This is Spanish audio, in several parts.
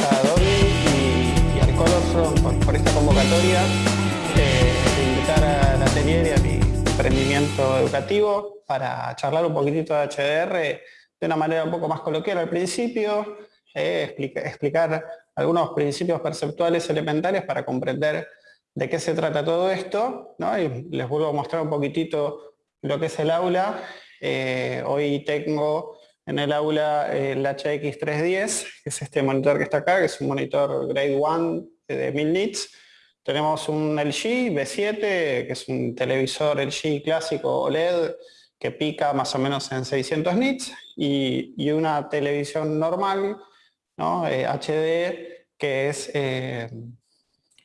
a Domi y, al Colorfront por, esta convocatoria eh, de invitar al atelier y a mi emprendimiento educativo para charlar un poquitito de HDR de una manera un poco más coloquial al principio, eh, explicar algunos principios perceptuales elementales para comprender de qué se trata todo esto, y les vuelvo a mostrar un poquitito lo que es el aula. Eh, hoy tengo en el aula el HX310, que es este monitor que está acá, que es un monitor Grade 1 de 1000 nits. Tenemos un LG B7, que es un televisor LG clásico OLED, que pica más o menos en 600 nits, y, una televisión normal, ¿no? HD, eh, que es eh,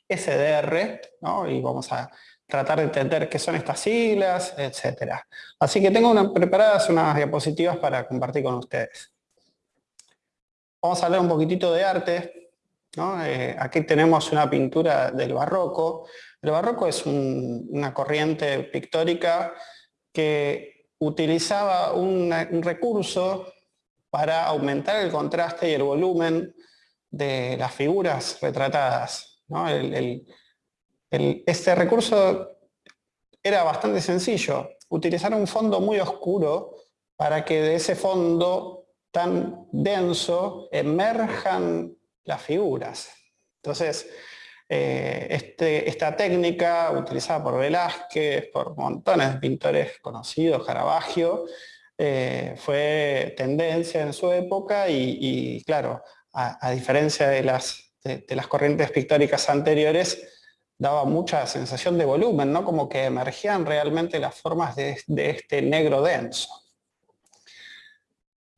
SDR, y vamos a tratar de entender qué son estas siglas, etc. Así que tengo preparadas unas diapositivas para compartir con ustedes. Vamos a hablar un poquitito de arte. Eh, aquí tenemos una pintura del barroco. El barroco es una corriente pictórica que utilizaba un, recurso para aumentar el contraste y el volumen de las figuras retratadas. Este recurso era bastante sencillo, utilizar un fondo muy oscuro para que de ese fondo tan denso emerjan las figuras. Entonces, eh, este, esta técnica utilizada por Velázquez, por montones de pintores conocidos, Caravaggio, eh, fue tendencia en su época y, claro, a, diferencia de las, de las corrientes pictóricas anteriores, daba mucha sensación de volumen, ¿no? como que emergían realmente las formas de, este negro denso.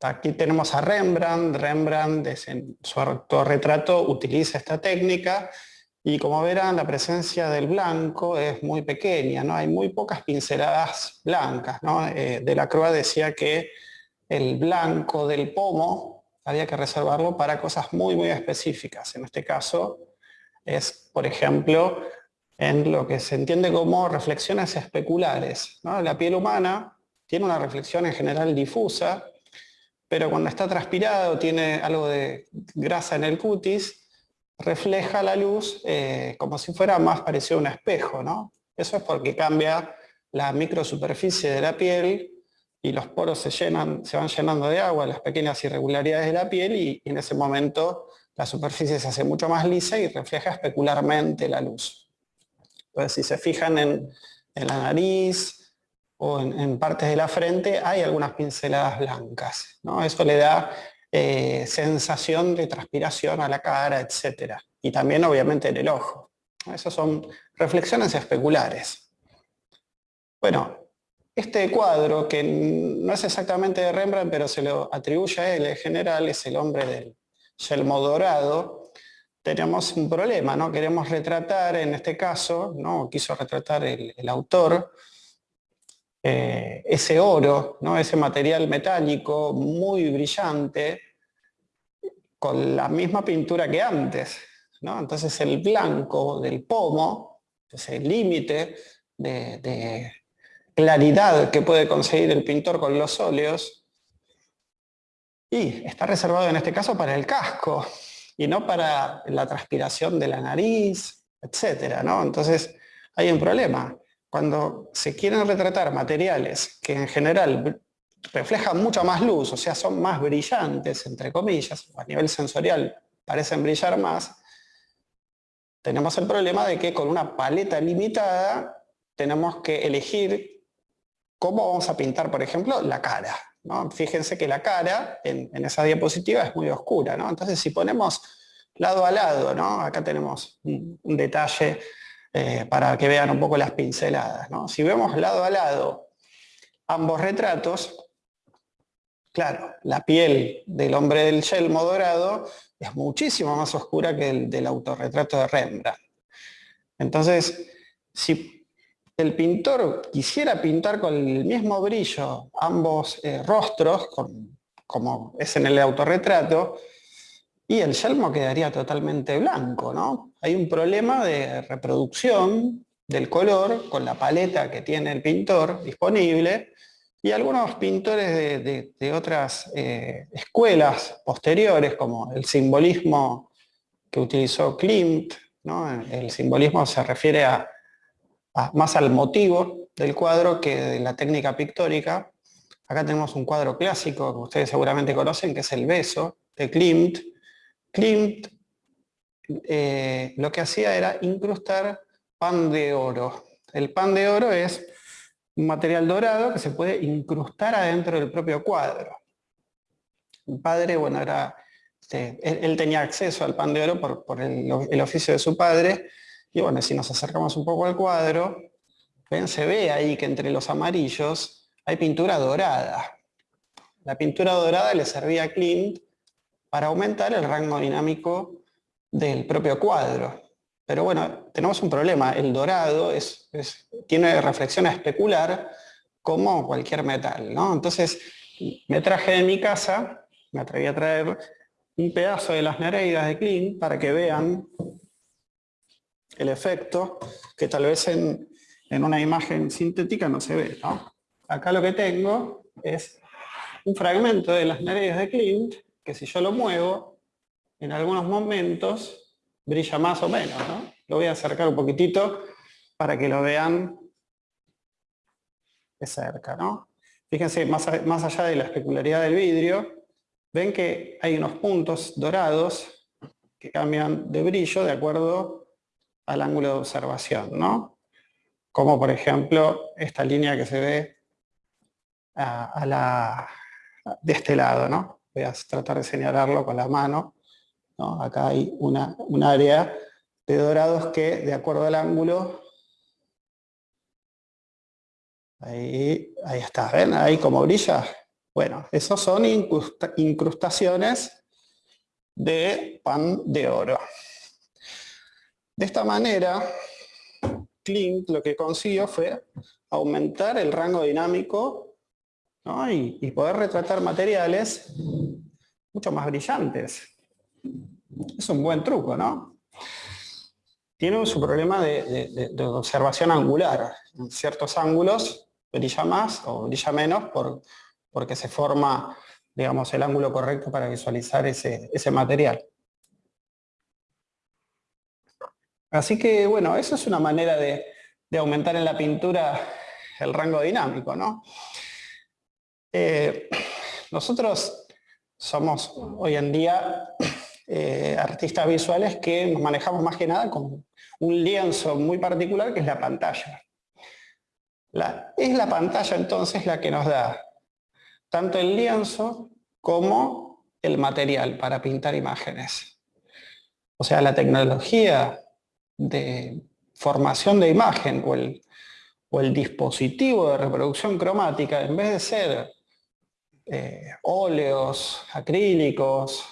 Aquí tenemos a Rembrandt, Rembrandt en su autorretrato utiliza esta técnica y como verán la presencia del blanco es muy pequeña, ¿no? hay muy pocas pinceladas blancas. ¿no? Eh, de la Croix decía que el blanco del pomo había que reservarlo para cosas muy muy específicas, en este caso es, por ejemplo, en lo que se entiende como reflexiones especulares. La piel humana tiene una reflexión en general difusa, pero cuando está transpirado, tiene algo de grasa en el cutis, refleja la luz eh, como si fuera más parecido a un espejo. ¿no? Eso es porque cambia la microsuperficie de la piel y los poros se, llenan, se van llenando de agua, las pequeñas irregularidades de la piel, y en ese momento la superficie se hace mucho más lisa y refleja especularmente la luz. Entonces, si se fijan en, la nariz o en, partes de la frente, hay algunas pinceladas blancas. ¿no? Eso le da eh, sensación de transpiración a la cara, etc. Y también, obviamente, en el ojo. Esas son reflexiones especulares. Bueno, este cuadro, que no es exactamente de Rembrandt, pero se lo atribuye a él en general, es el hombre del yelmo dorado, tenemos un problema, ¿no? Queremos retratar, en este caso, ¿no? quiso retratar el, autor, eh, ese oro, ¿no? ese material metálico muy brillante, con la misma pintura que antes. ¿no? Entonces el blanco del pomo, ese límite de claridad que puede conseguir el pintor con los óleos, y está reservado en este caso para el casco, y no para la transpiración de la nariz, etc. ¿no? Entonces hay un problema. Cuando se quieren retratar materiales que en general reflejan mucha más luz, o sea, son más brillantes, entre comillas, a nivel sensorial parecen brillar más, tenemos el problema de que con una paleta limitada tenemos que elegir cómo vamos a pintar, por ejemplo, la cara. Fíjense que la cara en, esa diapositiva es muy oscura, Entonces si ponemos lado a lado, Acá tenemos un, detalle eh, para que vean un poco las pinceladas, Si vemos lado a lado ambos retratos, claro, la piel del hombre del yelmo dorado es muchísimo más oscura que el del autorretrato de Rembrandt. Entonces, si el pintor quisiera pintar con el mismo brillo ambos eh, rostros, como es en el autorretrato, y el yelmo quedaría totalmente blanco, ¿no? Hay un problema de reproducción del color con la paleta que tiene el pintor disponible, y algunos pintores de, otras eh, escuelas posteriores, como el simbolismo que utilizó Klimt, el simbolismo se refiere a, más al motivo del cuadro que de la técnica pictórica. Acá tenemos un cuadro clásico que ustedes seguramente conocen, que es El beso, de Klimt. Klimt eh, lo que hacía era incrustar pan de oro. El pan de oro es un material dorado que se puede incrustar adentro del propio cuadro. El padre, bueno, era, este, él, tenía acceso al pan de oro por, el, oficio de su padre, y bueno, si nos acercamos un poco al cuadro, ven, se ve ahí que entre los amarillos hay pintura dorada. La pintura dorada le servía a Klimt para aumentar el rango dinámico del propio cuadro. Pero bueno, tenemos un problema. El dorado es, tiene reflexión a especular como cualquier metal. ¿no? Entonces, me traje de mi casa, me atreví a traer un pedazo de las Nereidas de Klein para que vean el efecto que tal vez en, una imagen sintética no se ve. Acá lo que tengo es un fragmento de las Nereidas de Klimt que si yo lo muevo, en algunos momentos brilla más o menos. Lo voy a acercar un poquitito para que lo vean de cerca. ¿no? Fíjense, más, más allá de la especularidad del vidrio, ven que hay unos puntos dorados que cambian de brillo de acuerdo al ángulo de observación. ¿no? Como por ejemplo esta línea que se ve a, la, de este lado. ¿no? voy a tratar de señalarlo con la mano, acá hay una, un área de dorados que de acuerdo al ángulo, ahí, ahí está, ¿ven? Ahí como brilla. Bueno, esos son incrustaciones de pan de oro. De esta manera, Klimt lo que consiguió fue aumentar el rango dinámico y, poder retratar materiales mucho más brillantes. Es un buen truco, ¿no? Tiene su problema de, observación angular. En ciertos ángulos brilla más o brilla menos por, porque se forma digamos, el ángulo correcto para visualizar ese material. Así que, bueno, eso es una manera de, aumentar en la pintura el rango dinámico, ¿no? Eh, nosotros somos hoy en día eh, artistas visuales que nos manejamos más que nada con un lienzo muy particular que es la pantalla. es la pantalla entonces la que nos da tanto el lienzo como el material para pintar imágenes. O sea, la tecnología de formación de imagen o el, o el dispositivo de reproducción cromática, en vez de ser eh, óleos, acrílicos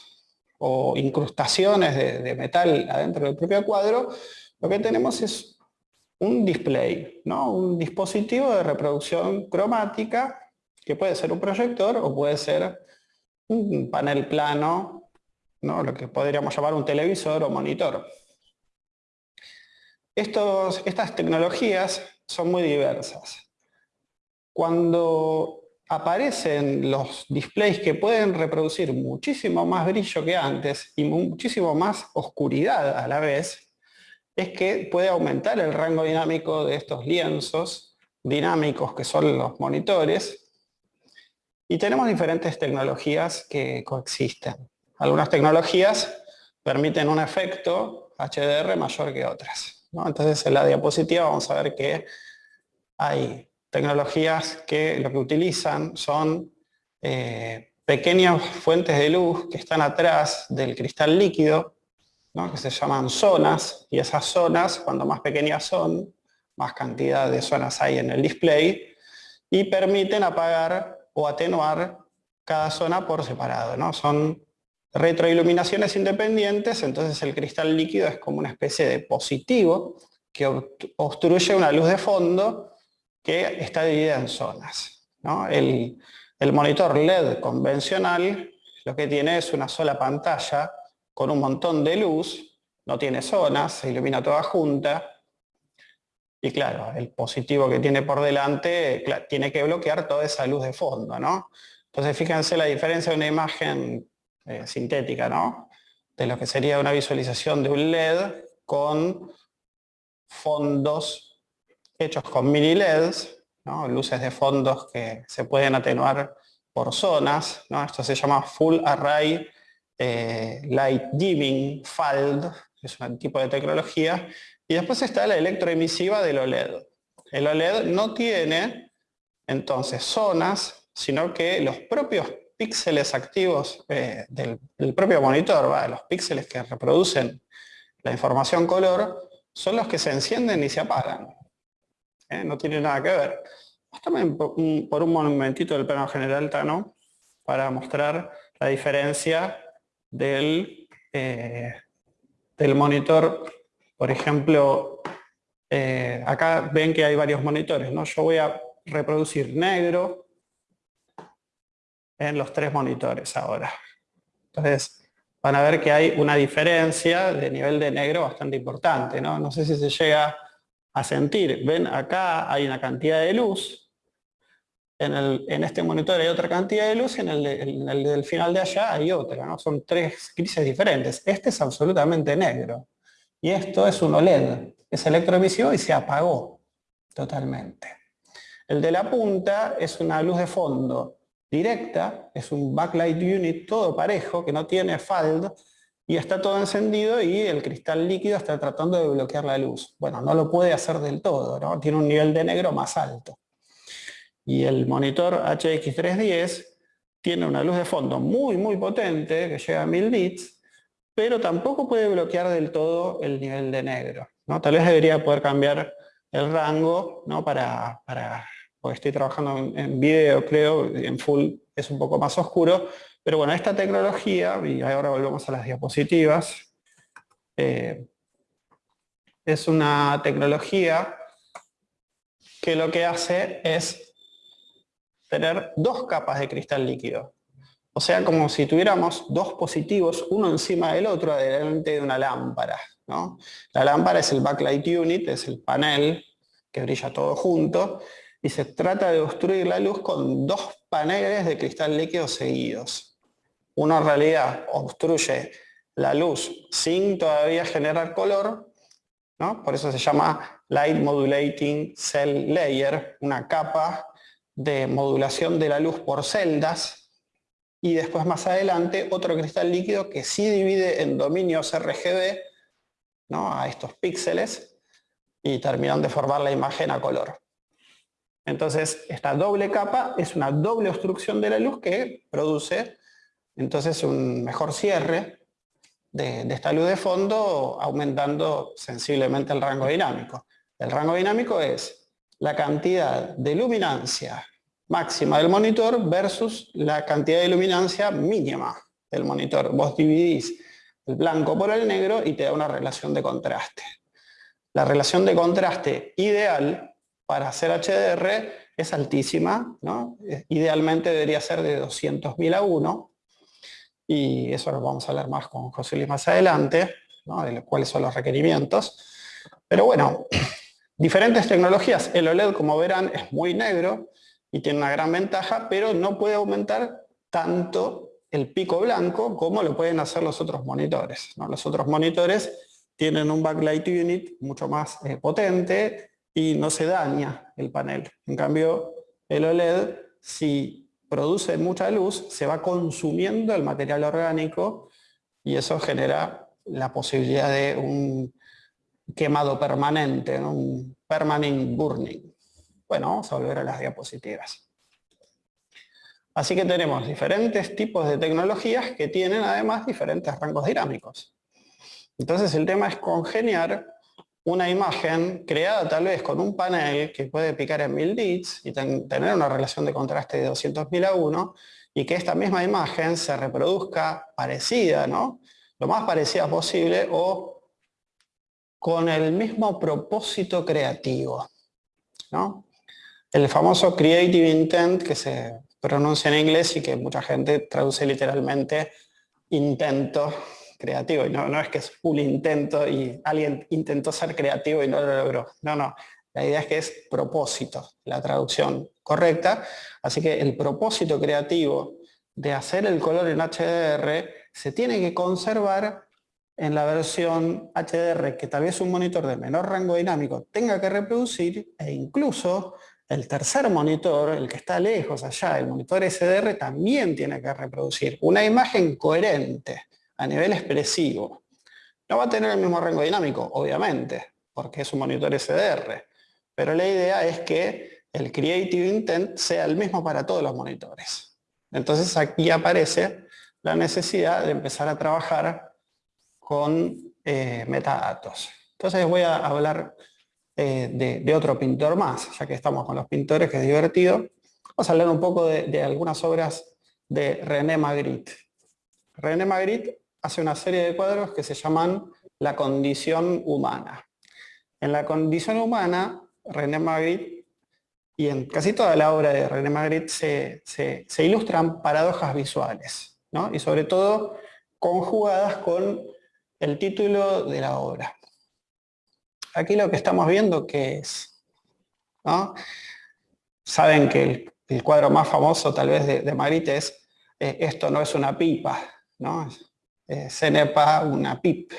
o incrustaciones de, metal adentro del propio cuadro, lo que tenemos es un display, ¿no? un dispositivo de reproducción cromática que puede ser un proyector o puede ser un panel plano, ¿no? lo que podríamos llamar un televisor o monitor. Estas tecnologías son muy diversas. Cuando aparecen los displays que pueden reproducir muchísimo más brillo que antes y muchísimo más oscuridad a la vez, es que puede aumentar el rango dinámico de estos lienzos dinámicos que son los monitores. Y tenemos diferentes tecnologías que coexisten. Algunas tecnologías permiten un efecto HDR mayor que otras. Entonces en la diapositiva vamos a ver que hay tecnologías que lo que utilizan son eh, pequeñas fuentes de luz que están atrás del cristal líquido, que se llaman zonas, y esas zonas, cuando más pequeñas son, más cantidad de zonas hay en el display, y permiten apagar o atenuar cada zona por separado. Son retroiluminaciones independientes, entonces el cristal líquido es como una especie de positivo que obstruye una luz de fondo que está dividida en zonas. El, monitor LED convencional lo que tiene es una sola pantalla con un montón de luz, no tiene zonas, se ilumina toda junta, y claro, el positivo que tiene por delante tiene que bloquear toda esa luz de fondo, ¿no? Entonces fíjense la diferencia de una imagen eh, sintética, ¿no? de lo que sería una visualización de un LED con fondos hechos con mini LEDs, luces de fondos que se pueden atenuar por zonas. Esto se llama Full Array eh, Light Dimming FALD, es un tipo de tecnología. Y después está la electroemisiva del OLED. El OLED no tiene entonces zonas, sino que los propios píxeles activos eh, del, propio monitor, los píxeles que reproducen la información color, son los que se encienden y se apagan. ¿eh? No tiene nada que ver. También por un, momentito del plano general, Tano, para mostrar la diferencia del, eh, del monitor. Por ejemplo, acá ven que hay varios monitores. ¿no? Yo voy a reproducir negro, en los tres monitores ahora. Entonces, van a ver que hay una diferencia de nivel de negro bastante importante, ¿no? No sé si se llega a sentir. Ven, acá hay una cantidad de luz, en, el, en este monitor hay otra cantidad de luz y en el, del final de allá hay otra, ¿no? Son tres grises diferentes. Este es absolutamente negro. Y esto es un OLED, es electroemisivo y se apagó totalmente. El de la punta es una luz de fondo directa, es un backlight unit todo parejo, que no tiene FALD, y está todo encendido y el cristal líquido está tratando de bloquear la luz. Bueno, no lo puede hacer del todo, ¿no? tiene un nivel de negro más alto. Y el monitor HX310 tiene una luz de fondo muy muy potente, que llega a 1000 nits, pero tampoco puede bloquear del todo el nivel de negro. ¿no? Tal vez debería poder cambiar el rango ¿no? para, para porque estoy trabajando en, video, creo, en full es un poco más oscuro, pero bueno, esta tecnología, y ahora volvemos a las diapositivas, eh, es una tecnología que lo que hace es tener dos capas de cristal líquido. O sea, como si tuviéramos dos positivos, uno encima del otro, delante de una lámpara. La lámpara es el backlight unit, es el panel que brilla todo junto, y se trata de obstruir la luz con dos paneles de cristal líquido seguidos. En realidad obstruye la luz sin todavía generar color, ¿no? por eso se llama Light Modulating Cell Layer, una capa de modulación de la luz por celdas, y después más adelante otro cristal líquido que sí divide en dominios RGB ¿no? a estos píxeles y terminan de formar la imagen a color. Entonces, esta doble capa es una doble obstrucción de la luz que produce entonces un mejor cierre de, esta luz de fondo, aumentando sensiblemente el rango dinámico. El rango dinámico es la cantidad de luminancia máxima del monitor versus la cantidad de luminancia mínima del monitor. Vos dividís el blanco por el negro y te da una relación de contraste. La relación de contraste ideal para hacer HDR es altísima, ¿no? idealmente debería ser de 200.000 a 1, y eso lo vamos a hablar más con José Luis más adelante, ¿no? de cuáles son los requerimientos. Pero bueno, diferentes tecnologías. El OLED, como verán, es muy negro y tiene una gran ventaja, pero no puede aumentar tanto el pico blanco como lo pueden hacer los otros monitores. Los otros monitores tienen un backlight unit mucho más eh, potente, y no se daña el panel. En cambio, el OLED, si produce mucha luz, se va consumiendo el material orgánico y eso genera la posibilidad de un quemado permanente, un permanent burning. Bueno, vamos a volver a las diapositivas. Así que tenemos diferentes tipos de tecnologías que tienen además diferentes rangos dinámicos. Entonces el tema es congeniar una imagen creada tal vez con un panel que puede picar en 1000 nits y tener una relación de contraste de 200.000 a 1 y que esta misma imagen se reproduzca parecida, ¿no? lo más parecida posible o con el mismo propósito creativo. ¿no? El famoso creative intent que se pronuncia en inglés y que mucha gente traduce literalmente intento creativo. Y no, no es que es un intento y alguien intentó ser creativo y no lo logró. No, no. La idea es que es propósito, la traducción correcta. Así que el propósito creativo de hacer el color en HDR se tiene que conservar en la versión HDR que tal vez un monitor de menor rango dinámico tenga que reproducir e incluso el tercer monitor, el que está lejos allá, el monitor SDR, también tiene que reproducir una imagen coherente a nivel expresivo. No va a tener el mismo rango dinámico, obviamente, porque es un monitor SDR, pero la idea es que el Creative Intent sea el mismo para todos los monitores. Entonces aquí aparece la necesidad de empezar a trabajar con eh, metadatos. Entonces voy a hablar eh, de, otro pintor más, ya que estamos con los pintores, que es divertido. Vamos a hablar un poco de, algunas obras de René Magritte. René Magritte hace una serie de cuadros que se llaman La condición humana. En la condición humana, René Magritte, y en casi toda la obra de René Magritte, se, ilustran paradojas visuales, y sobre todo conjugadas con el título de la obra. Aquí lo que estamos viendo que es, Saben que el, cuadro más famoso tal vez de, de es eh, Esto no es una pipa, ¿no? Eh, Cenepa una pip.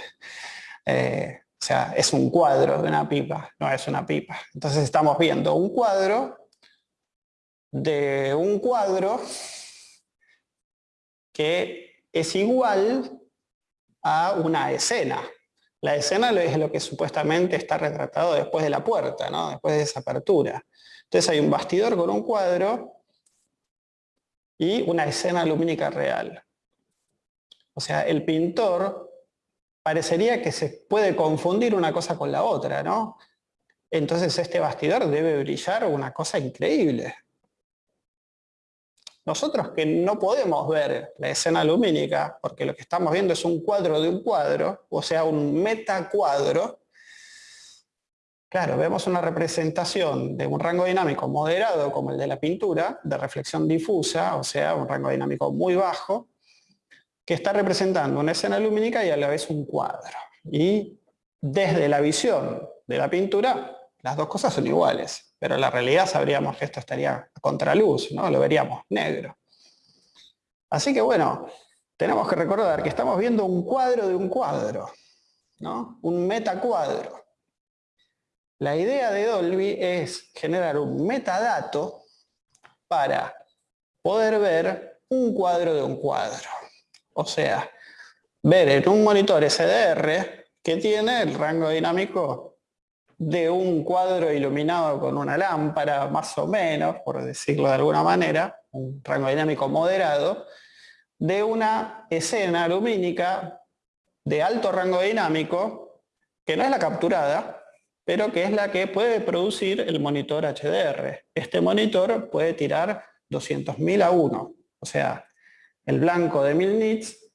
Eh, o sea, es un cuadro de una pipa, no es una pipa. Entonces estamos viendo un cuadro de un cuadro que es igual a una escena. La escena es lo que supuestamente está retratado después de la puerta, ¿no? después de esa apertura. Entonces hay un bastidor con un cuadro y una escena lumínica real. O sea, el pintor parecería que se puede confundir una cosa con la otra, ¿no? Entonces este bastidor debe brillar una cosa increíble. Nosotros que no podemos ver la escena lumínica, porque lo que estamos viendo es un cuadro de un cuadro, o sea, un metacuadro, claro, vemos una representación de un rango dinámico moderado como el de la pintura, de reflexión difusa, o sea, un rango dinámico muy bajo, que está representando una escena lumínica y a la vez un cuadro. Y desde la visión de la pintura, las dos cosas son iguales pero en la realidad sabríamos que esto estaría a contraluz, ¿no? lo veríamos negro. Así que bueno, tenemos que recordar que estamos viendo un cuadro de un cuadro, ¿no? un metacuadro. La idea de Dolby es generar un metadato para poder ver un cuadro de un cuadro. O sea, ver en un monitor SDR que tiene el rango dinámico de un cuadro iluminado con una lámpara, más o menos, por decirlo de alguna manera, un rango dinámico moderado, de una escena lumínica de alto rango dinámico, que no es la capturada, pero que es la que puede producir el monitor HDR. Este monitor puede tirar 200.000 a 1, o sea, el blanco de 1000 nits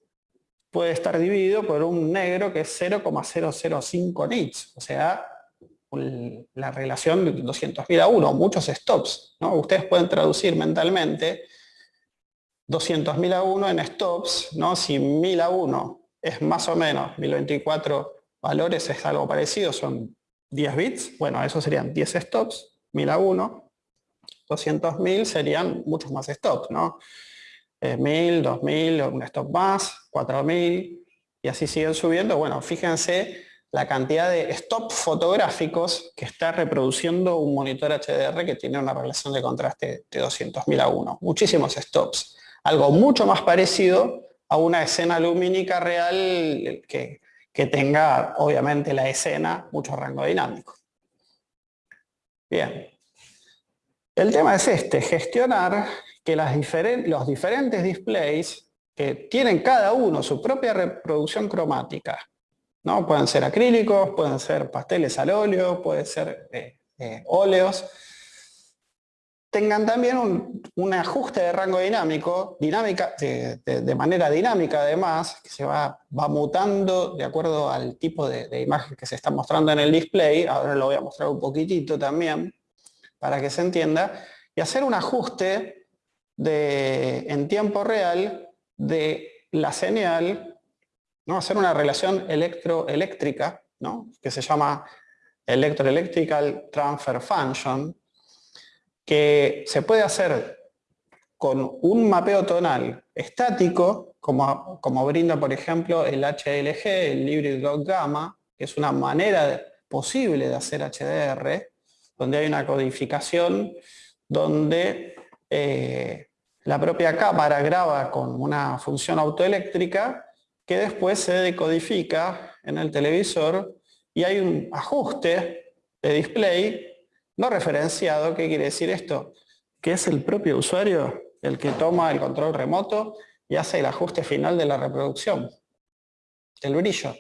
puede estar dividido por un negro que es 0,005 nits, o sea, la relación de 200.000 a 1, muchos stops. ¿no? Ustedes pueden traducir mentalmente 200.000 a 1 en stops, ¿no? si 1000 a 1 es más o menos 1024 valores, es algo parecido, son 10 bits, bueno, eso serían 10 stops, 1000 a 1, 200.000 serían muchos más stops, ¿no? 1000, 2000, un stop más, 4000, y así siguen subiendo. Bueno, fíjense la cantidad de stop fotográficos que está reproduciendo un monitor HDR que tiene una relación de contraste de 200.000 a 1. Muchísimos stops. Algo mucho más parecido a una escena lumínica real que, tenga, obviamente, la escena mucho rango dinámico. Bien. El tema es este, gestionar que los diferentes displays que tienen cada uno su propia reproducción cromática ¿no? Pueden ser acrílicos, pueden ser pasteles al óleo, pueden ser eh, eh, óleos. Tengan también un, ajuste de rango dinámico, dinámica, de, manera dinámica además, que se va, va, mutando de acuerdo al tipo de, imagen que se está mostrando en el display. Ahora lo voy a mostrar un poquitito también, para que se entienda. Y hacer un ajuste en tiempo real de la señal ¿no? hacer una relación electroeléctrica, ¿no? que se llama Electroelectrical Transfer Function, que se puede hacer con un mapeo tonal estático, como, como brinda por ejemplo el HLG, el Hybrid Dot Gamma, que es una manera posible de hacer HDR, donde hay una codificación donde eh, la propia cámara graba con una función autoeléctrica que después se decodifica en el televisor y hay un ajuste de display no referenciado. ¿Qué quiere decir esto? Que es el propio usuario el que toma el control remoto y hace el ajuste final de la reproducción, el brillo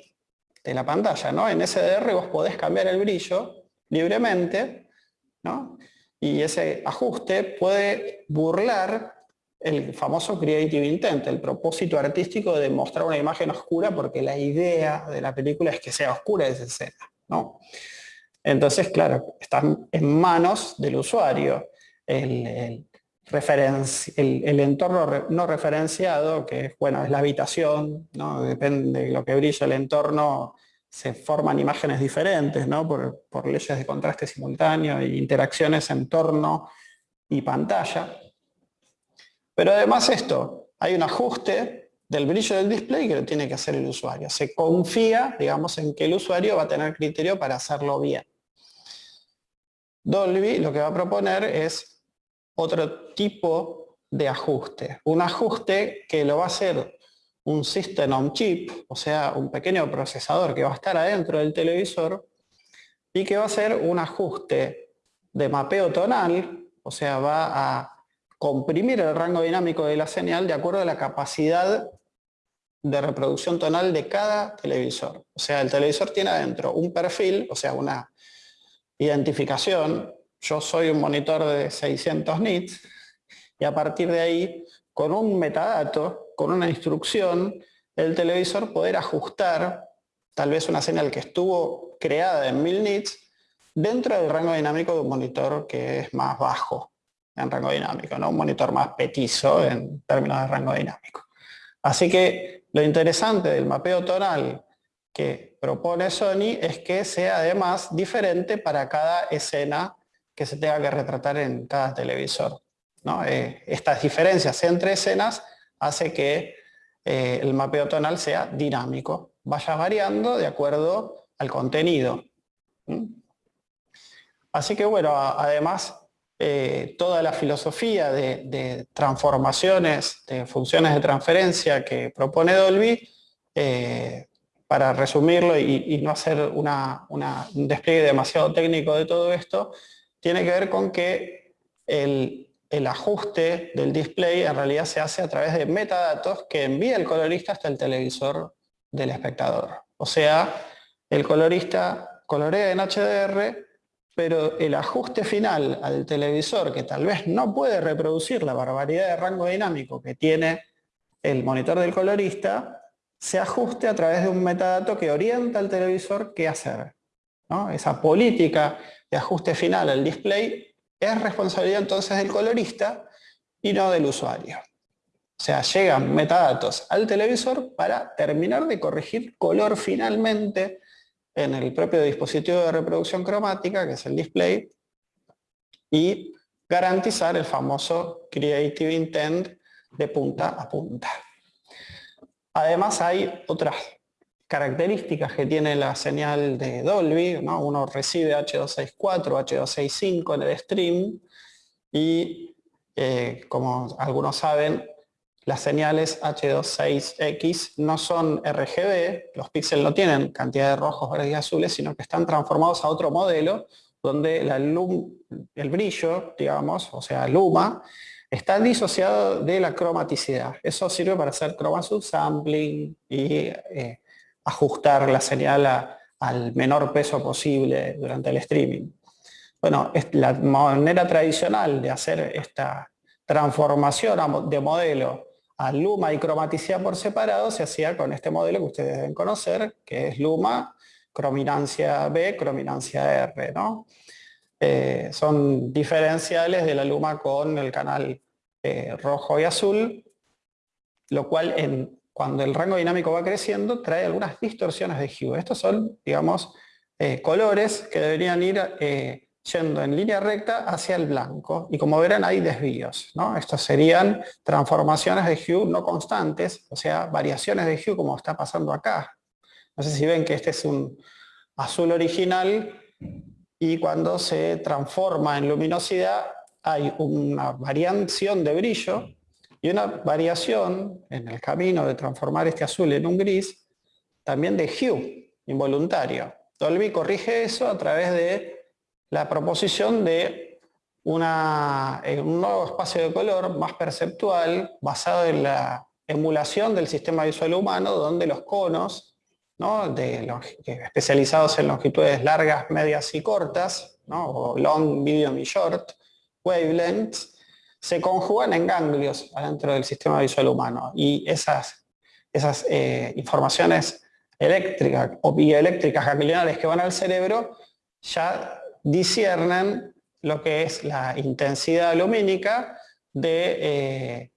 de la pantalla. ¿no? En SDR vos podés cambiar el brillo libremente ¿no? Y ese ajuste puede burlar el famoso creative intent, el propósito artístico de mostrar una imagen oscura porque la idea de la película es que sea oscura esa escena. ¿no? Entonces, claro, están en manos del usuario. El, el, entorno no referenciado, que bueno, es la habitación, ¿no? depende de lo que brilla el entorno, se forman imágenes diferentes ¿no? por, por leyes de contraste simultáneo e interacciones entorno y pantalla. Pero además esto, hay un ajuste del brillo del display que lo tiene que hacer el usuario. Se confía, digamos, en que el usuario va a tener criterio para hacerlo bien. Dolby lo que va a proponer es otro tipo de ajuste. Un ajuste que lo va a hacer un System on Chip, o sea, un pequeño procesador que va a estar adentro del televisor y que va a hacer un ajuste de mapeo tonal, o sea, va a comprimir el rango dinámico de la señal de acuerdo a la capacidad de reproducción tonal de cada televisor. O sea, el televisor tiene adentro un perfil, o sea, una identificación. Yo soy un monitor de 600 nits y a partir de ahí, con un metadato, con una instrucción, el televisor poder ajustar tal vez una señal que estuvo creada en 1000 nits dentro del rango dinámico de un monitor que es más bajo en rango dinámico, ¿no? un monitor más petizo en términos de rango dinámico. Así que lo interesante del mapeo tonal que propone Sony es que sea además diferente para cada escena que se tenga que retratar en cada televisor. ¿no? Eh, estas diferencias entre escenas hace que eh, el mapeo tonal sea dinámico, vaya variando de acuerdo al contenido. Así que bueno, además eh, toda la filosofía de, transformaciones, de funciones de transferencia que propone Dolby, eh, para resumirlo y, no hacer un despliegue demasiado técnico de todo esto, tiene que ver con que el, el ajuste del display en realidad se hace a través de metadatos que envía el colorista hasta el televisor del espectador. O sea, el colorista colorea en HDR pero el ajuste final al televisor, que tal vez no puede reproducir la barbaridad de rango dinámico que tiene el monitor del colorista, se ajuste a través de un metadato que orienta al televisor qué hacer. Esa política de ajuste final al display es responsabilidad entonces del colorista y no del usuario. O sea, llegan metadatos al televisor para terminar de corregir color finalmente en el propio dispositivo de reproducción cromática, que es el display, y garantizar el famoso Creative Intent de punta a punta. Además hay otras características que tiene la señal de Dolby, uno recibe H264, H265 en el stream y eh, como algunos saben, las señales H26X no son RGB, los píxeles no tienen cantidad de rojos, verdes y azules, sino que están transformados a otro modelo donde el brillo, digamos, o sea, luma, está disociado de la cromaticidad. Eso sirve para hacer chroma subsampling y eh, ajustar la señal al menor peso posible durante el streaming. Bueno, la manera tradicional de hacer esta transformación de modelo a Luma y cromaticidad por separado se hacía con este modelo que ustedes deben conocer, que es Luma, crominancia B, crominancia R. ¿no? Eh, son diferenciales de la Luma con el canal eh, rojo y azul, lo cual en, cuando el rango dinámico va creciendo trae algunas distorsiones de hue. Estos son, digamos, eh, colores que deberían ir yendo en línea recta hacia el blanco. Y como verán hay desvíos. ¿no? Estos serían transformaciones de hue no constantes, o sea, variaciones de hue como está pasando acá. No sé si ven que este es un azul original y cuando se transforma en luminosidad hay una variación de brillo y una variación en el camino de transformar este azul en un gris, también de hue, involuntario. Dolby corrige eso a través de la proposición de una, un nuevo espacio de color más perceptual, basado en la emulación del sistema visual humano, donde los conos, de especializados en longitudes largas, medias y cortas, o long, medium y short, wavelengths, se conjugan en ganglios adentro del sistema visual humano. Y esas, esas eh, informaciones eléctricas o bioeléctricas ganglionales que van al cerebro ya disciernen lo que es la intensidad lumínica de eh,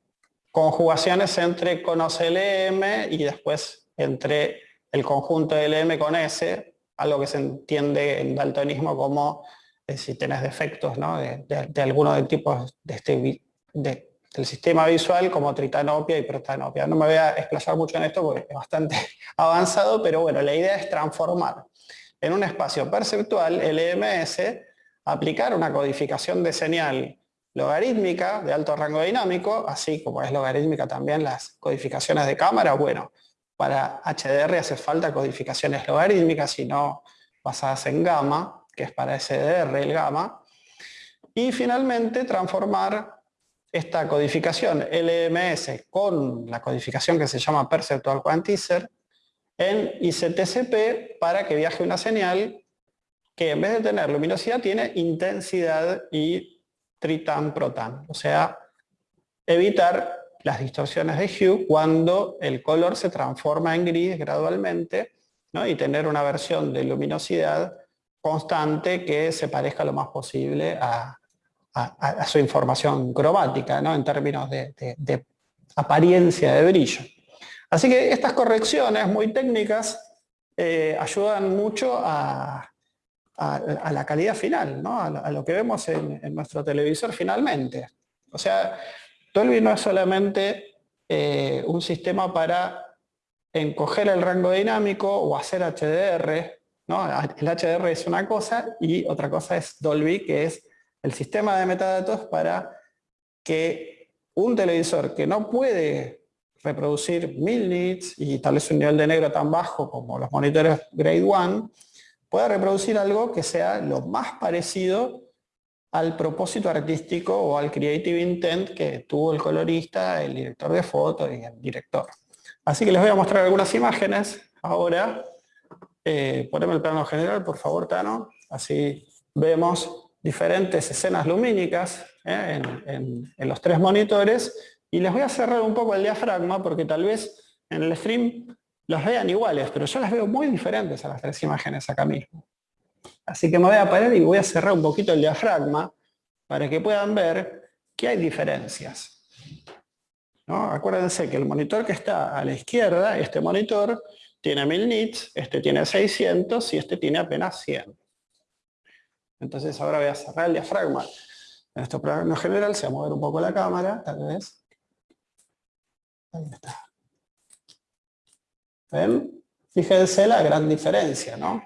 conjugaciones entre conos LM y después entre el conjunto LM con S, algo que se entiende en daltonismo como si tenés defectos de, alguno de tipos de este, del sistema visual como tritanopia y protanopia. No me voy a explayar mucho en esto porque es bastante avanzado, pero bueno, la idea es transformar en un espacio perceptual el EMS, aplicar una codificación de señal logarítmica de alto rango dinámico, así como es logarítmica también las codificaciones de cámara, bueno, para HDR hace falta codificaciones logarítmicas, y no basadas en gamma, que es para SDR el gamma, y finalmente transformar esta codificación LMS con la codificación que se llama Perceptual Quantizer en ICTCP para que viaje una señal que en vez de tener luminosidad tiene intensidad y tritan protan, o sea, evitar las distorsiones de hue cuando el color se transforma en gris gradualmente y tener una versión de luminosidad constante que se parezca lo más posible a, su información cromática, ¿no? en términos de, apariencia de brillo. Así que estas correcciones muy técnicas eh, ayudan mucho a, la calidad final, ¿no? a, lo que vemos en, nuestro televisor finalmente. O sea, Dolby no es solamente eh, un sistema para encoger el rango dinámico o hacer HDR, el HDR es una cosa y otra cosa es Dolby, que es el sistema de metadatos para que un televisor que no puede reproducir 1000 nits y tal vez un nivel de negro tan bajo como los monitores Grade 1, pueda reproducir algo que sea lo más parecido al propósito artístico o al creative intent que tuvo el colorista, el director de foto y el director. Así que les voy a mostrar algunas imágenes ahora eh, poneme el plano general, por favor, Tano. Así vemos diferentes escenas lumínicas eh, en, los tres monitores. Y les voy a cerrar un poco el diafragma porque tal vez en el stream los vean iguales, pero yo las veo muy diferentes a las tres imágenes acá mismo. Así que me voy a parar y voy a cerrar un poquito el diafragma para que puedan ver que hay diferencias. Acuérdense que el monitor que está a la izquierda, este monitor, tiene 1000 nits, este tiene 600 y este tiene apenas 100. Entonces ahora voy a cerrar el diafragma. En este programa general se va a mover un poco la cámara, tal vez. Ahí está. ¿Ven? Fíjense la gran diferencia, ¿no?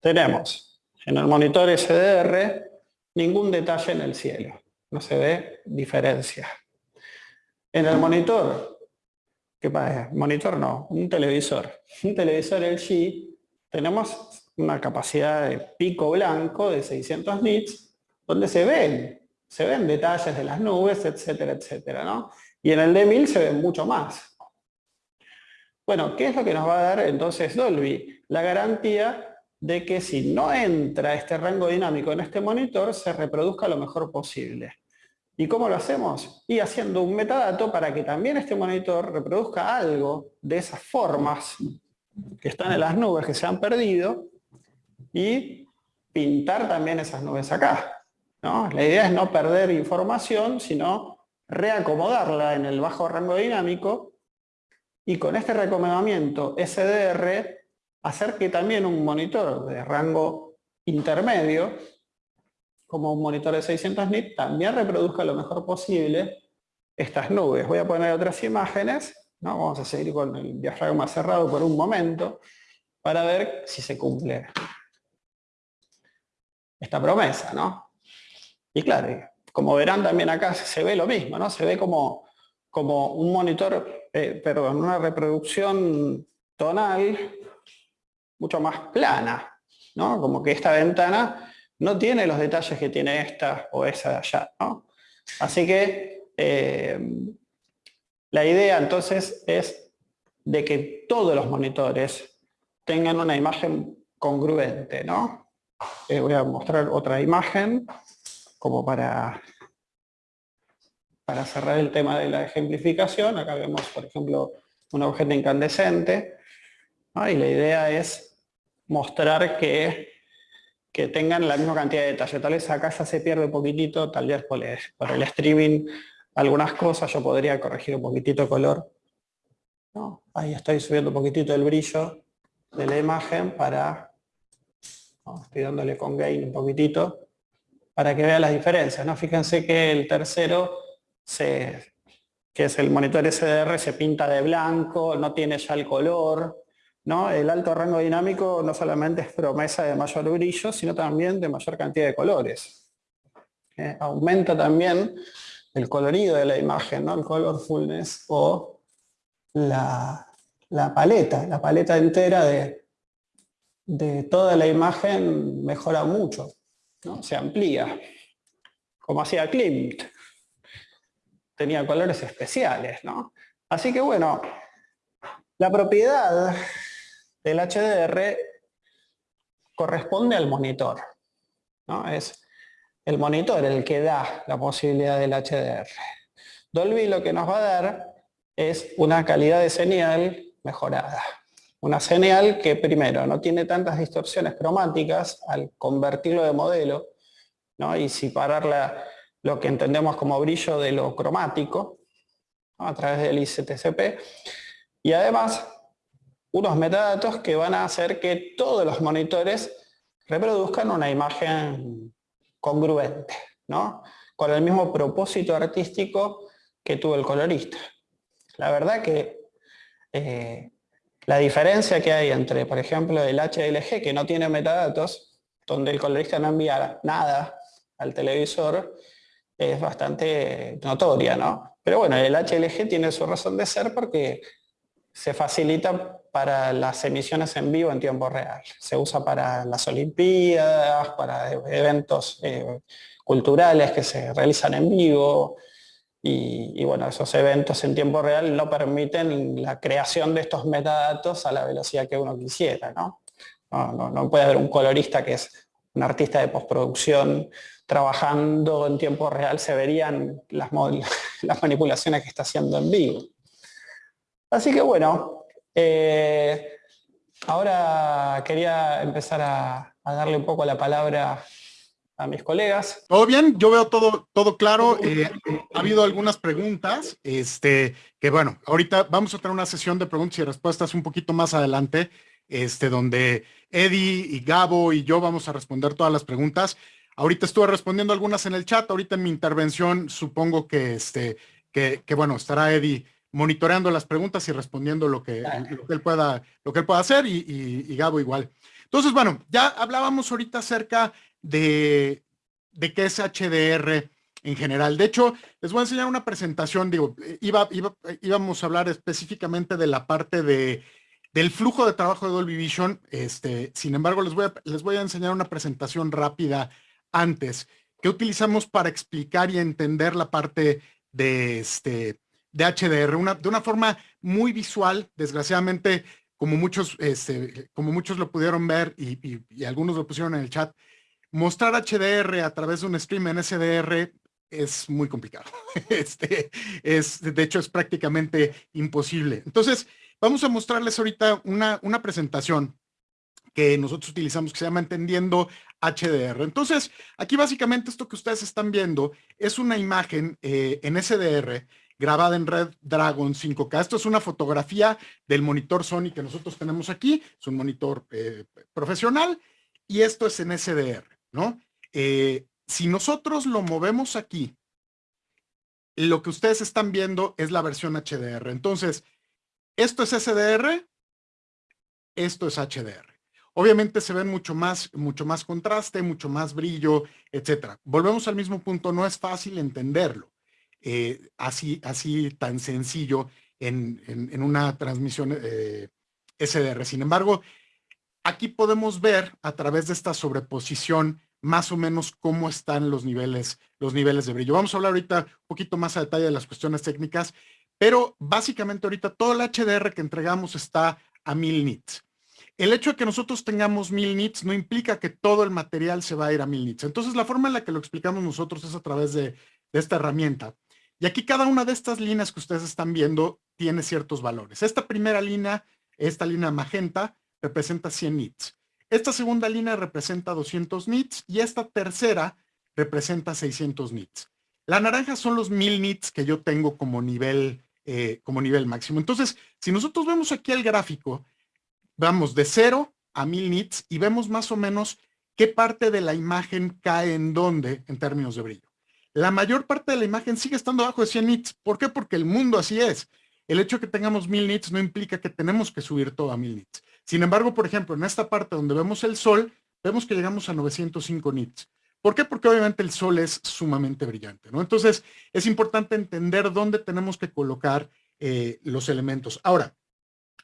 Tenemos en el monitor SDR ningún detalle en el cielo. No se ve diferencia. En el monitor ¿Qué pasa? Monitor no, un televisor. Un televisor LG, tenemos una capacidad de pico blanco de 600 nits, donde se ven, se ven detalles de las nubes, etcétera, etcétera, ¿no? Y en el D1000 se ven mucho más. Bueno, ¿qué es lo que nos va a dar entonces Dolby? La garantía de que si no entra este rango dinámico en este monitor, se reproduzca lo mejor posible. ¿Y cómo lo hacemos? Y haciendo un metadato para que también este monitor reproduzca algo de esas formas que están en las nubes que se han perdido y pintar también esas nubes acá. ¿no? La idea es no perder información, sino reacomodarla en el bajo rango dinámico y con este recomendamiento SDR hacer que también un monitor de rango intermedio como un monitor de 600 nits, también reproduzca lo mejor posible estas nubes. Voy a poner otras imágenes, ¿no? vamos a seguir con el diafragma cerrado por un momento, para ver si se cumple esta promesa. ¿no? Y claro, como verán también acá se ve lo mismo, ¿no? se ve como, como un monitor, eh, perdón, una reproducción tonal mucho más plana, ¿no? como que esta ventana no tiene los detalles que tiene esta o esa de allá. ¿no? Así que eh, la idea entonces es de que todos los monitores tengan una imagen congruente. ¿no? Eh, voy a mostrar otra imagen como para, para cerrar el tema de la ejemplificación. Acá vemos, por ejemplo, un objeto incandescente. Y la idea es mostrar que que tengan la misma cantidad de detalle. Tal vez acá ya se pierde un poquitito, tal vez por el, streaming algunas cosas yo podría corregir un poquitito el color. Ahí estoy subiendo un poquitito el brillo de la imagen para, estoy dándole con gain un poquitito, para que vean las diferencias. ¿no? Fíjense que el tercero, que es el monitor SDR, se pinta de blanco, no tiene ya el color, el alto rango dinámico no solamente es promesa de mayor brillo, sino también de mayor cantidad de colores. Eh, aumenta también el colorido de la imagen, ¿no? el colorfulness o la, paleta, la paleta entera de, de, toda la imagen mejora mucho, ¿no? se amplía, como hacía Klimt. Tenía colores especiales, ¿no? Así que bueno, la propiedad del HDR corresponde al monitor. ¿no? Es el monitor el que da la posibilidad del HDR. Dolby lo que nos va a dar es una calidad de señal mejorada. Una señal que primero no tiene tantas distorsiones cromáticas al convertirlo de modelo ¿no? y separar lo que entendemos como brillo de lo cromático a través del ICTCP. Y además unos metadatos que van a hacer que todos los monitores reproduzcan una imagen congruente, ¿no? con el mismo propósito artístico que tuvo el colorista. La verdad que eh, la diferencia que hay entre, por ejemplo, el HLG, que no tiene metadatos, donde el colorista no envía nada al televisor, es bastante notoria, ¿no? Pero bueno, el HLG tiene su razón de ser porque se facilita para las emisiones en vivo en tiempo real. Se usa para las Olimpiadas, para eventos eh, culturales que se realizan en vivo. Y, bueno, esos eventos en tiempo real no permiten la creación de estos metadatos a la velocidad que uno quisiera. ¿no? No, puede haber un colorista que es un artista de postproducción trabajando en tiempo real, se verían las manipulaciones que está haciendo en vivo. Así que bueno, eh, ahora quería empezar a, darle un poco la palabra a mis colegas. Todo bien, yo veo todo, todo claro. Eh, ha habido algunas preguntas, este, que bueno, ahorita vamos a tener una sesión de preguntas y respuestas un poquito más adelante, este, donde Eddie y Gabo y yo vamos a responder todas las preguntas. Ahorita estuve respondiendo algunas en el chat, ahorita en mi intervención supongo que, este, que, que bueno, estará Eddie monitoreando las preguntas y respondiendo lo que, él, pueda, lo que él pueda hacer y, Gabo igual. Entonces, bueno, ya hablábamos ahorita acerca de, de qué es HDR en general. De hecho, les voy a enseñar una presentación, digo, iba, íbamos a hablar específicamente de la parte de, del flujo de trabajo de Dolby Vision, este, sin embargo, les voy, a, les voy a enseñar una presentación rápida antes que utilizamos para explicar y entender la parte de, este, de HDR, una, de una forma muy visual, desgraciadamente, como muchos, este, como muchos lo pudieron ver y, algunos lo pusieron en el chat, mostrar HDR a través de un stream en SDR es muy complicado. Este, es, de hecho, es prácticamente imposible. Entonces, vamos a mostrarles ahorita una, una presentación que nosotros utilizamos que se llama Entendiendo HDR. Entonces, aquí básicamente esto que ustedes están viendo es una imagen eh, en SDR grabada en Red Dragon 5K. Esto es una fotografía del monitor Sony que nosotros tenemos aquí. Es un monitor eh, profesional y esto es en SDR, ¿no? Eh, si nosotros lo movemos aquí, lo que ustedes están viendo es la versión HDR. Entonces, esto es SDR, esto es HDR. Obviamente se ven mucho más, mucho más contraste, mucho más brillo, etcétera. Volvemos al mismo punto, no es fácil entenderlo eh, así, así tan sencillo en, una transmisión eh, SDR. Sin embargo, aquí podemos ver a través de esta sobreposición más o menos cómo están los niveles, los niveles de brillo. Vamos a hablar ahorita un poquito más a detalle de las cuestiones técnicas, pero básicamente ahorita todo el HDR que entregamos está a 1000 nits. El hecho de que nosotros tengamos 1000 nits no implica que todo el material se va a ir a 1000 nits. Entonces la forma en la que lo explicamos nosotros es a través de esta herramienta. Y aquí cada una de estas líneas que ustedes están viendo tiene ciertos valores. Esta primera línea, esta línea magenta, representa 100 nits. Esta segunda línea representa 200 nits y esta tercera representa 600 nits. La naranja son los 1000 nits que yo tengo como nivel, eh, como nivel máximo. Entonces, si nosotros vemos aquí el gráfico, vamos de 0 a 1000 nits y vemos más o menos qué parte de la imagen cae en dónde en términos de brillo. La mayor parte de la imagen sigue estando abajo de 100 nits. ¿Por qué? Porque el mundo así es. El hecho de que tengamos 1000 nits no implica que tenemos que subir todo a 1000 nits. Sin embargo, por ejemplo, en esta parte donde vemos el sol, vemos que llegamos a 905 nits. ¿Por qué? Porque obviamente el sol es sumamente brillante, ¿no? Entonces, es importante entender dónde tenemos que colocar eh, los elementos. Ahora,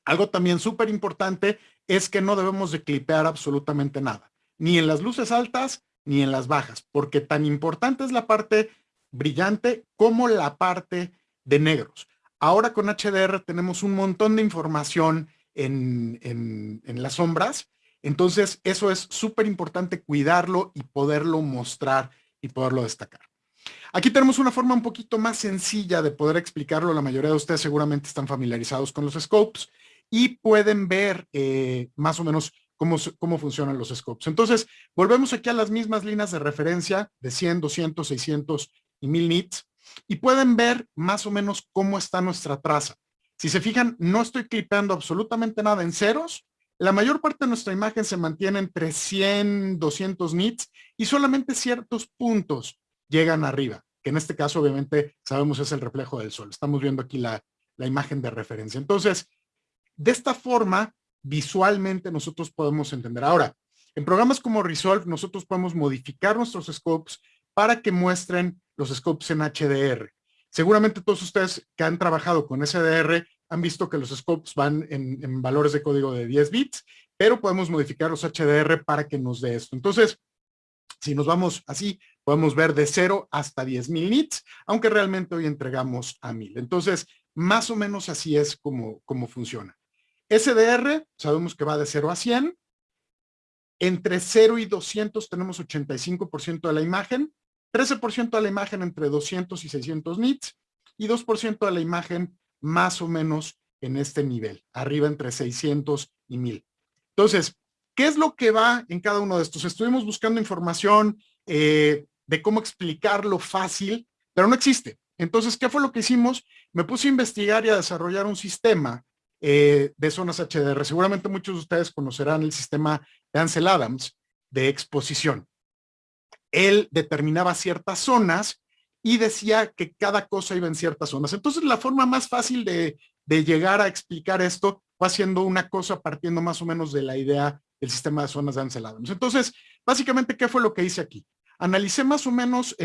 algo también súper importante es que no debemos de clipear absolutamente nada, ni en las luces altas, ni en las bajas, porque tan importante es la parte brillante como la parte de negros. Ahora con HDR tenemos un montón de información en, en, las sombras, entonces eso es súper importante cuidarlo y poderlo mostrar y poderlo destacar. Aquí tenemos una forma un poquito más sencilla de poder explicarlo. La mayoría de ustedes seguramente están familiarizados con los scopes y pueden ver eh, más o menos cómo, funcionan los scopes. Entonces, volvemos aquí a las mismas líneas de referencia de 100, 200, 600 y 1000 nits y pueden ver más o menos cómo está nuestra traza. Si se fijan, no estoy clipeando absolutamente nada en ceros. La mayor parte de nuestra imagen se mantiene entre 100, 200 nits y solamente ciertos puntos llegan arriba, que en este caso obviamente sabemos es el reflejo del sol. Estamos viendo aquí la, imagen de referencia. Entonces, de esta forma, visualmente nosotros podemos entender. Ahora, en programas como Resolve nosotros podemos modificar nuestros scopes para que muestren los scopes en HDR. Seguramente todos ustedes que han trabajado con SDR han visto que los scopes van en, valores de código de 10 bits, pero podemos modificar los HDR para que nos dé esto. Entonces, si nos vamos así, podemos ver de 0 hasta 10.000 nits, aunque realmente hoy entregamos a 1000. Entonces, más o menos así es como, como funciona. SDR, sabemos que va de 0 a 100. Entre 0 y 200 tenemos 85% de la imagen, 13% de la imagen entre 200 y 600 nits y 2% de la imagen más o menos en este nivel, arriba entre 600 y 1000. Entonces, ¿qué es lo que va en cada uno de estos? Estuvimos buscando información eh, de cómo explicarlo fácil, pero no existe. Entonces, ¿qué fue lo que hicimos? Me puse a investigar y a desarrollar un sistema eh, de zonas HDR. Seguramente muchos de ustedes conocerán el sistema de Ansel Adams de exposición. Él determinaba ciertas zonas y decía que cada cosa iba en ciertas zonas. Entonces la forma más fácil de, de llegar a explicar esto fue haciendo una cosa partiendo más o menos de la idea del sistema de zonas de Ansel Adams. Entonces, básicamente, ¿qué fue lo que hice aquí? Analicé más o menos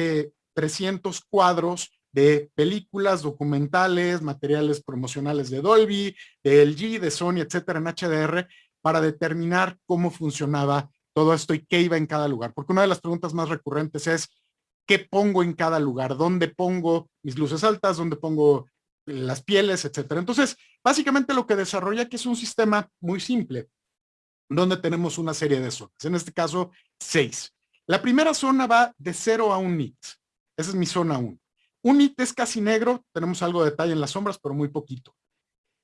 300 eh, cuadros de películas, documentales, materiales promocionales de Dolby, de LG, de Sony, etcétera, en HDR, para determinar cómo funcionaba todo esto y qué iba en cada lugar. Porque una de las preguntas más recurrentes es, ¿qué pongo en cada lugar? ¿Dónde pongo mis luces altas? ¿Dónde pongo las pieles, etcétera? Entonces, básicamente lo que desarrolla aquí es un sistema muy simple, donde tenemos una serie de zonas. En este caso, seis. La primera zona va de 0 a 1 nit. Esa es mi zona 1. Un nit es casi negro, tenemos algo de detalle en las sombras, pero muy poquito.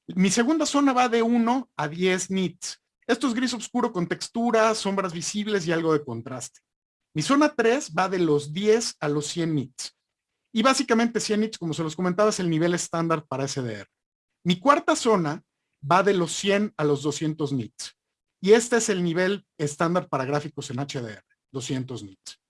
Mi segunda zona va de 1 a 10 nits. Esto es gris oscuro con textura, sombras visibles y algo de contraste. Mi zona 3 va de los 10 a los 100 nits. Y básicamente 100 nits, como se los comentaba, es el nivel estándar para SDR. Mi cuarta zona va de los 100 a los 200 nits. Y este es el nivel estándar para gráficos en HDR, 200 nits.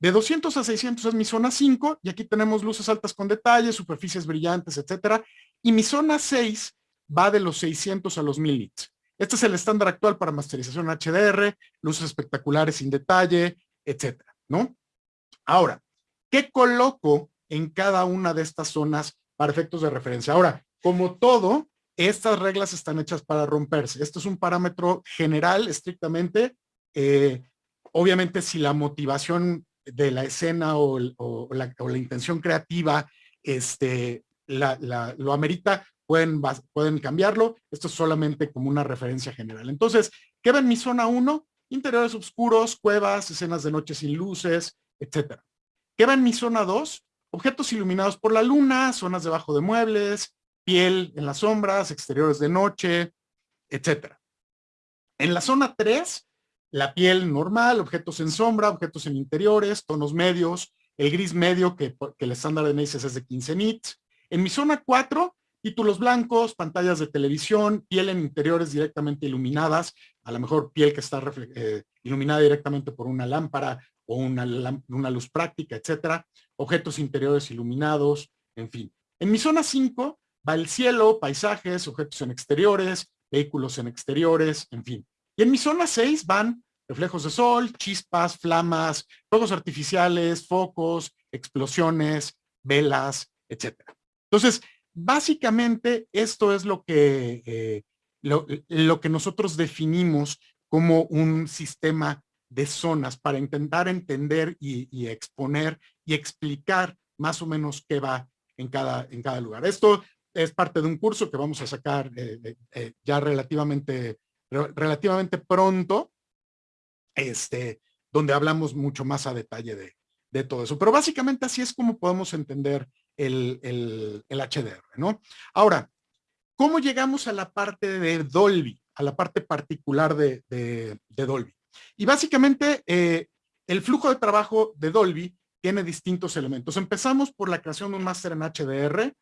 De 200 a 600 es mi zona 5 y aquí tenemos luces altas con detalle, superficies brillantes, etcétera. Y mi zona 6 va de los 600 a los 1000 nits. Este es el estándar actual para masterización HDR, luces espectaculares sin detalle, etcétera, ¿no? Ahora, ¿qué coloco en cada una de estas zonas para efectos de referencia? Ahora, como todo, estas reglas están hechas para romperse. Esto es un parámetro general, estrictamente. Eh, obviamente, si la motivación de la escena o, la, intención creativa este, lo amerita, pueden, pueden cambiarlo. Esto es solamente como una referencia general. Entonces, ¿qué ven mi zona 1? Interiores oscuros, cuevas, escenas de noche sin luces, etcétera. ¿Qué ven mi zona 2? Objetos iluminados por la luna, zonas debajo de muebles, piel en las sombras, exteriores de noche, etcétera. En la zona 3, la piel normal, objetos en sombra, objetos en interiores, tonos medios, el gris medio que, el estándar de Macy's es de 15 nits. En mi zona 4, títulos blancos, pantallas de televisión, piel en interiores directamente iluminadas, a lo mejor piel que está eh, iluminada directamente por una lámpara o una, una luz práctica, etcétera. Objetos interiores iluminados, en fin. En mi zona 5, va el cielo, paisajes, objetos en exteriores, vehículos en exteriores, en fin. Y en mi zona 6 van reflejos de sol, chispas, flamas, fuegos artificiales, focos, explosiones, velas, etc. Entonces, básicamente esto es lo que, eh, lo, que nosotros definimos como un sistema de zonas para intentar entender y, y, exponer y explicar más o menos qué va en cada, en cada lugar. Esto es parte de un curso que vamos a sacar eh, eh, ya relativamente, relativamente pronto, este, donde hablamos mucho más a detalle de, de todo eso. Pero básicamente así es como podemos entender el, el, el, HDR, ¿no? Ahora, ¿cómo llegamos a la parte de Dolby, a la parte particular de, de, Dolby? Y básicamente eh, el flujo de trabajo de Dolby tiene distintos elementos. Empezamos por la creación de un máster en HDR,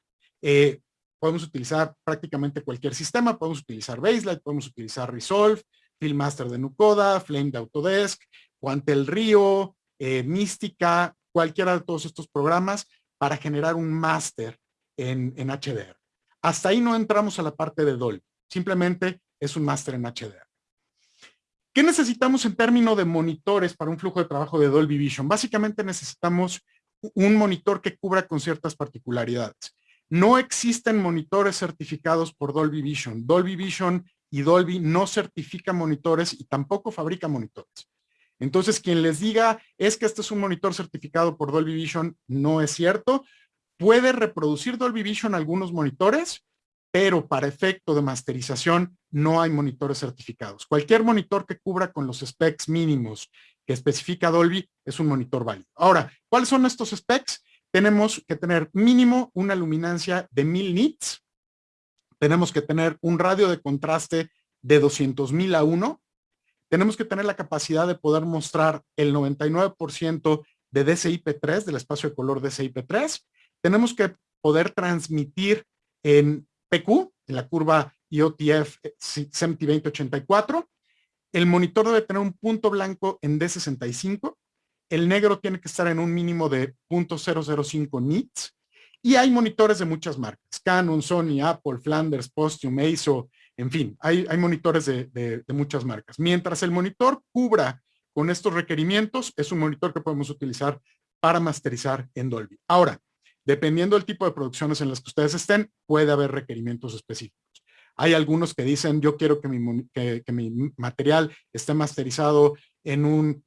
eh, podemos utilizar prácticamente cualquier sistema, podemos utilizar Baselight, podemos utilizar Resolve, Filmmaster de Nucoda, Flame de Autodesk, Quantel Rio, eh, Mística, cualquiera de todos estos programas para generar un máster en, en HDR. Hasta ahí no entramos a la parte de Dolby, simplemente es un máster en HDR. ¿Qué necesitamos en términos de monitores para un flujo de trabajo de Dolby Vision? Básicamente necesitamos un monitor que cubra con ciertas particularidades. No existen monitores certificados por Dolby Vision. Dolby Vision y Dolby no certifica monitores y tampoco fabrica monitores. Entonces, quien les diga es que este es un monitor certificado por Dolby Vision, no es cierto. Puede reproducir Dolby Vision algunos monitores, pero para efecto de masterización no hay monitores certificados. Cualquier monitor que cubra con los specs mínimos que especifica Dolby es un monitor válido. Ahora, ¿cuáles son estos specs? Tenemos que tener mínimo una luminancia de 1000 nits, tenemos que tener un radio de contraste de 200.000 a 1, tenemos que tener la capacidad de poder mostrar el 99% de DCI-P3, del espacio de color DCI-P3, tenemos que poder transmitir en PQ, en la curva IOTF SEMTI 2084, el monitor debe tener un punto blanco en D65, el negro tiene que estar en un mínimo de 0.005 nits y hay monitores de muchas marcas, Canon, Sony, Apple, Flanders, Postium, ASO, en fin, hay, monitores de, muchas marcas. Mientras el monitor cubra con estos requerimientos, es un monitor que podemos utilizar para masterizar en Dolby. Ahora, dependiendo del tipo de producciones en las que ustedes estén, puede haber requerimientos específicos. Hay algunos que dicen, yo quiero que mi material esté masterizado en un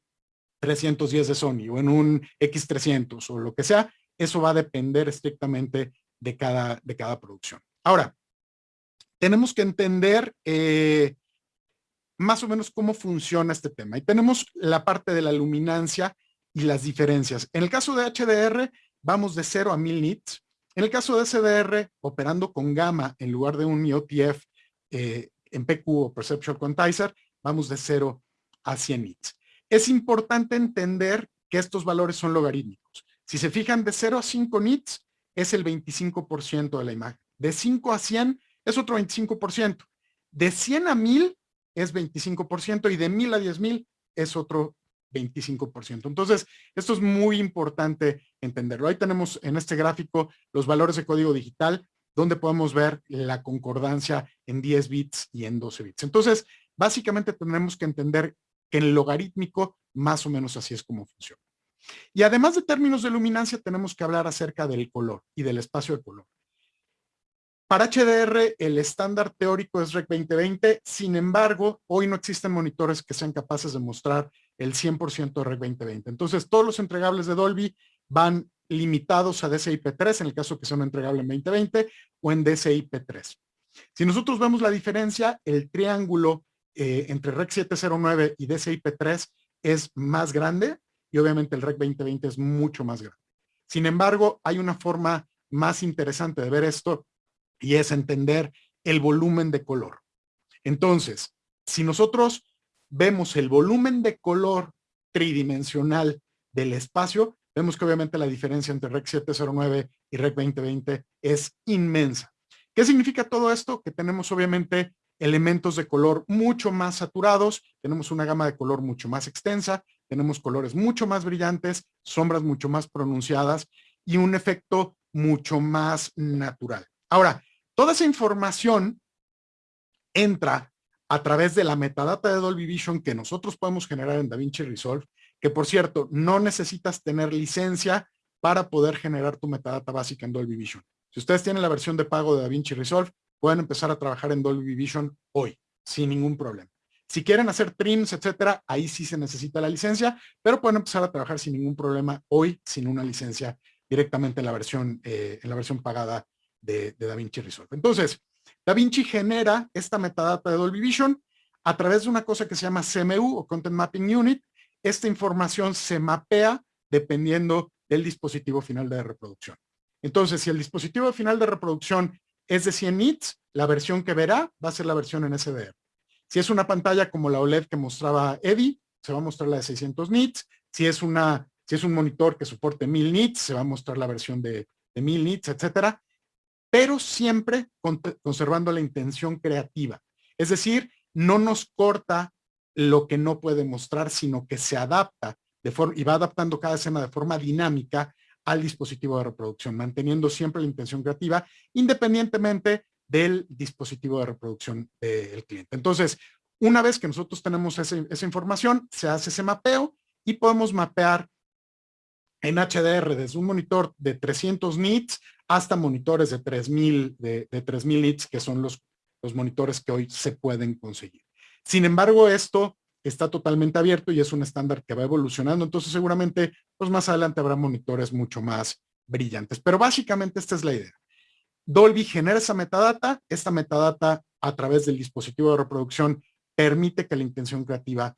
310 de Sony o en un X300 o lo que sea, eso va a depender estrictamente de cada, de cada producción. Ahora, tenemos que entender eh, más o menos cómo funciona este tema. Y tenemos la parte de la luminancia y las diferencias. En el caso de HDR, vamos de 0 a 1000 nits. En el caso de SDR, operando con gamma en lugar de un IOTF eh, en PQ o Perceptual Quantizer, vamos de 0 a 100 nits. Es importante entender que estos valores son logarítmicos. Si se fijan de 0 a 5 nits, es el 25% de la imagen. De 5 a 100 es otro 25%. De 100 a 1000 es 25% y de 1000 a 10000 es otro 25%. Entonces, esto es muy importante entenderlo. Ahí tenemos en este gráfico los valores de código digital, donde podemos ver la concordancia en 10 bits y en 12 bits. Entonces, básicamente tenemos que entender en logarítmico más o menos así es como funciona. Y además de términos de luminancia, tenemos que hablar acerca del color y del espacio de color. Para HDR, el estándar teórico es REC 2020, sin embargo, hoy no existen monitores que sean capaces de mostrar el 100% de REC 2020. Entonces, todos los entregables de Dolby van limitados a DCI-P3, en el caso que sea un entregable en 2020, o en DCI-P3. Si nosotros vemos la diferencia, el triángulo eh, entre REC 709 y DCI-P3 es más grande, y obviamente el REC 2020 es mucho más grande. Sin embargo, hay una forma más interesante de ver esto y es entender el volumen de color. Entonces, si nosotros vemos el volumen de color tridimensional del espacio, vemos que obviamente la diferencia entre REC 709 y REC 2020 es inmensa. ¿Qué significa todo esto? Que tenemos obviamente elementos de color mucho más saturados, tenemos una gama de color mucho más extensa, tenemos colores mucho más brillantes, sombras mucho más pronunciadas y un efecto mucho más natural. Ahora, Toda esa información entra a través de la metadata de Dolby Vision que nosotros podemos generar en DaVinci Resolve, que por cierto, no necesitas tener licencia para poder generar tu metadata básica en Dolby Vision. Si ustedes tienen la versión de pago de DaVinci Resolve, pueden empezar a trabajar en Dolby Vision hoy, sin ningún problema. Si quieren hacer trims, etcétera, ahí sí se necesita la licencia, pero pueden empezar a trabajar sin ningún problema hoy, sin una licencia directamente en la versión, eh, en la versión pagada de, DaVinci Resolve. Entonces, DaVinci genera esta metadata de Dolby Vision a través de una cosa que se llama CMU o Content Mapping Unit. Esta información se mapea dependiendo del dispositivo final de reproducción. Entonces, si el dispositivo final de reproducción es de 100 nits, la versión que verá va a ser la versión en SDR. Si es una pantalla como la OLED que mostraba Eddie, se va a mostrar la de 600 nits. Si es, una, si es un monitor que soporte 1000 nits, se va a mostrar la versión de, de 1000 nits, etcétera pero siempre conservando la intención creativa. Es decir, no nos corta lo que no puede mostrar, sino que se adapta de forma, y va adaptando cada escena de forma dinámica al dispositivo de reproducción, manteniendo siempre la intención creativa, independientemente del dispositivo de reproducción del cliente. Entonces, una vez que nosotros tenemos esa información, se hace ese mapeo y podemos mapear en HDR desde un monitor de 300 nits hasta monitores de 3000 de, de 3000 nits que son los monitores que hoy se pueden conseguir. Sin embargo, esto está totalmente abierto y es un estándar que va evolucionando, entonces seguramente pues más adelante habrá monitores mucho más brillantes. Pero básicamente esta es la idea. Dolby genera esa metadata, esta metadata a través del dispositivo de reproducción permite que la intención creativa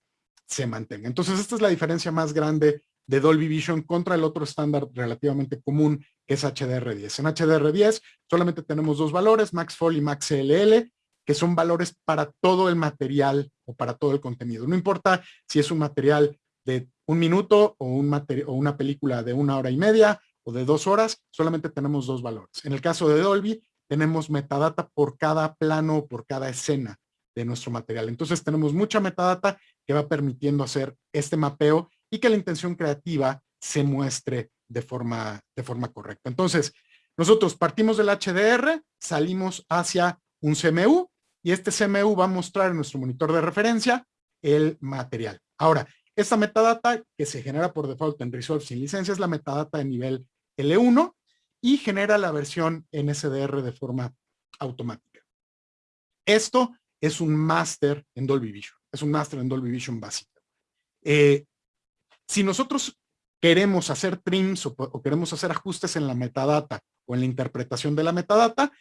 se mantenga. Entonces esta es la diferencia más grande de Dolby Vision contra el otro estándar relativamente común que es HDR10. En HDR10 solamente tenemos dos valores, Max Fall y Max CLL, que son valores para todo el material o para todo el contenido. No importa si es un material de un minuto o, un o una película de una hora y media o de dos horas, solamente tenemos dos valores. En el caso de Dolby, tenemos metadata por cada plano, por cada escena de nuestro material. Entonces tenemos mucha metadata que va permitiendo hacer este mapeo y que la intención creativa se muestre de forma, de forma correcta. Entonces, nosotros partimos del HDR, salimos hacia un CMU y este CMU va a mostrar en nuestro monitor de referencia el material. Ahora, esta metadata que se genera por default en Resolve sin licencia es la metadata de nivel L1 y genera la versión en SDR de forma automática. Esto es un máster en Dolby Vision, es un máster en Dolby Vision básico. Eh, si nosotros queremos hacer trims o, queremos hacer ajustes en la metadata o en la interpretación de la metadata,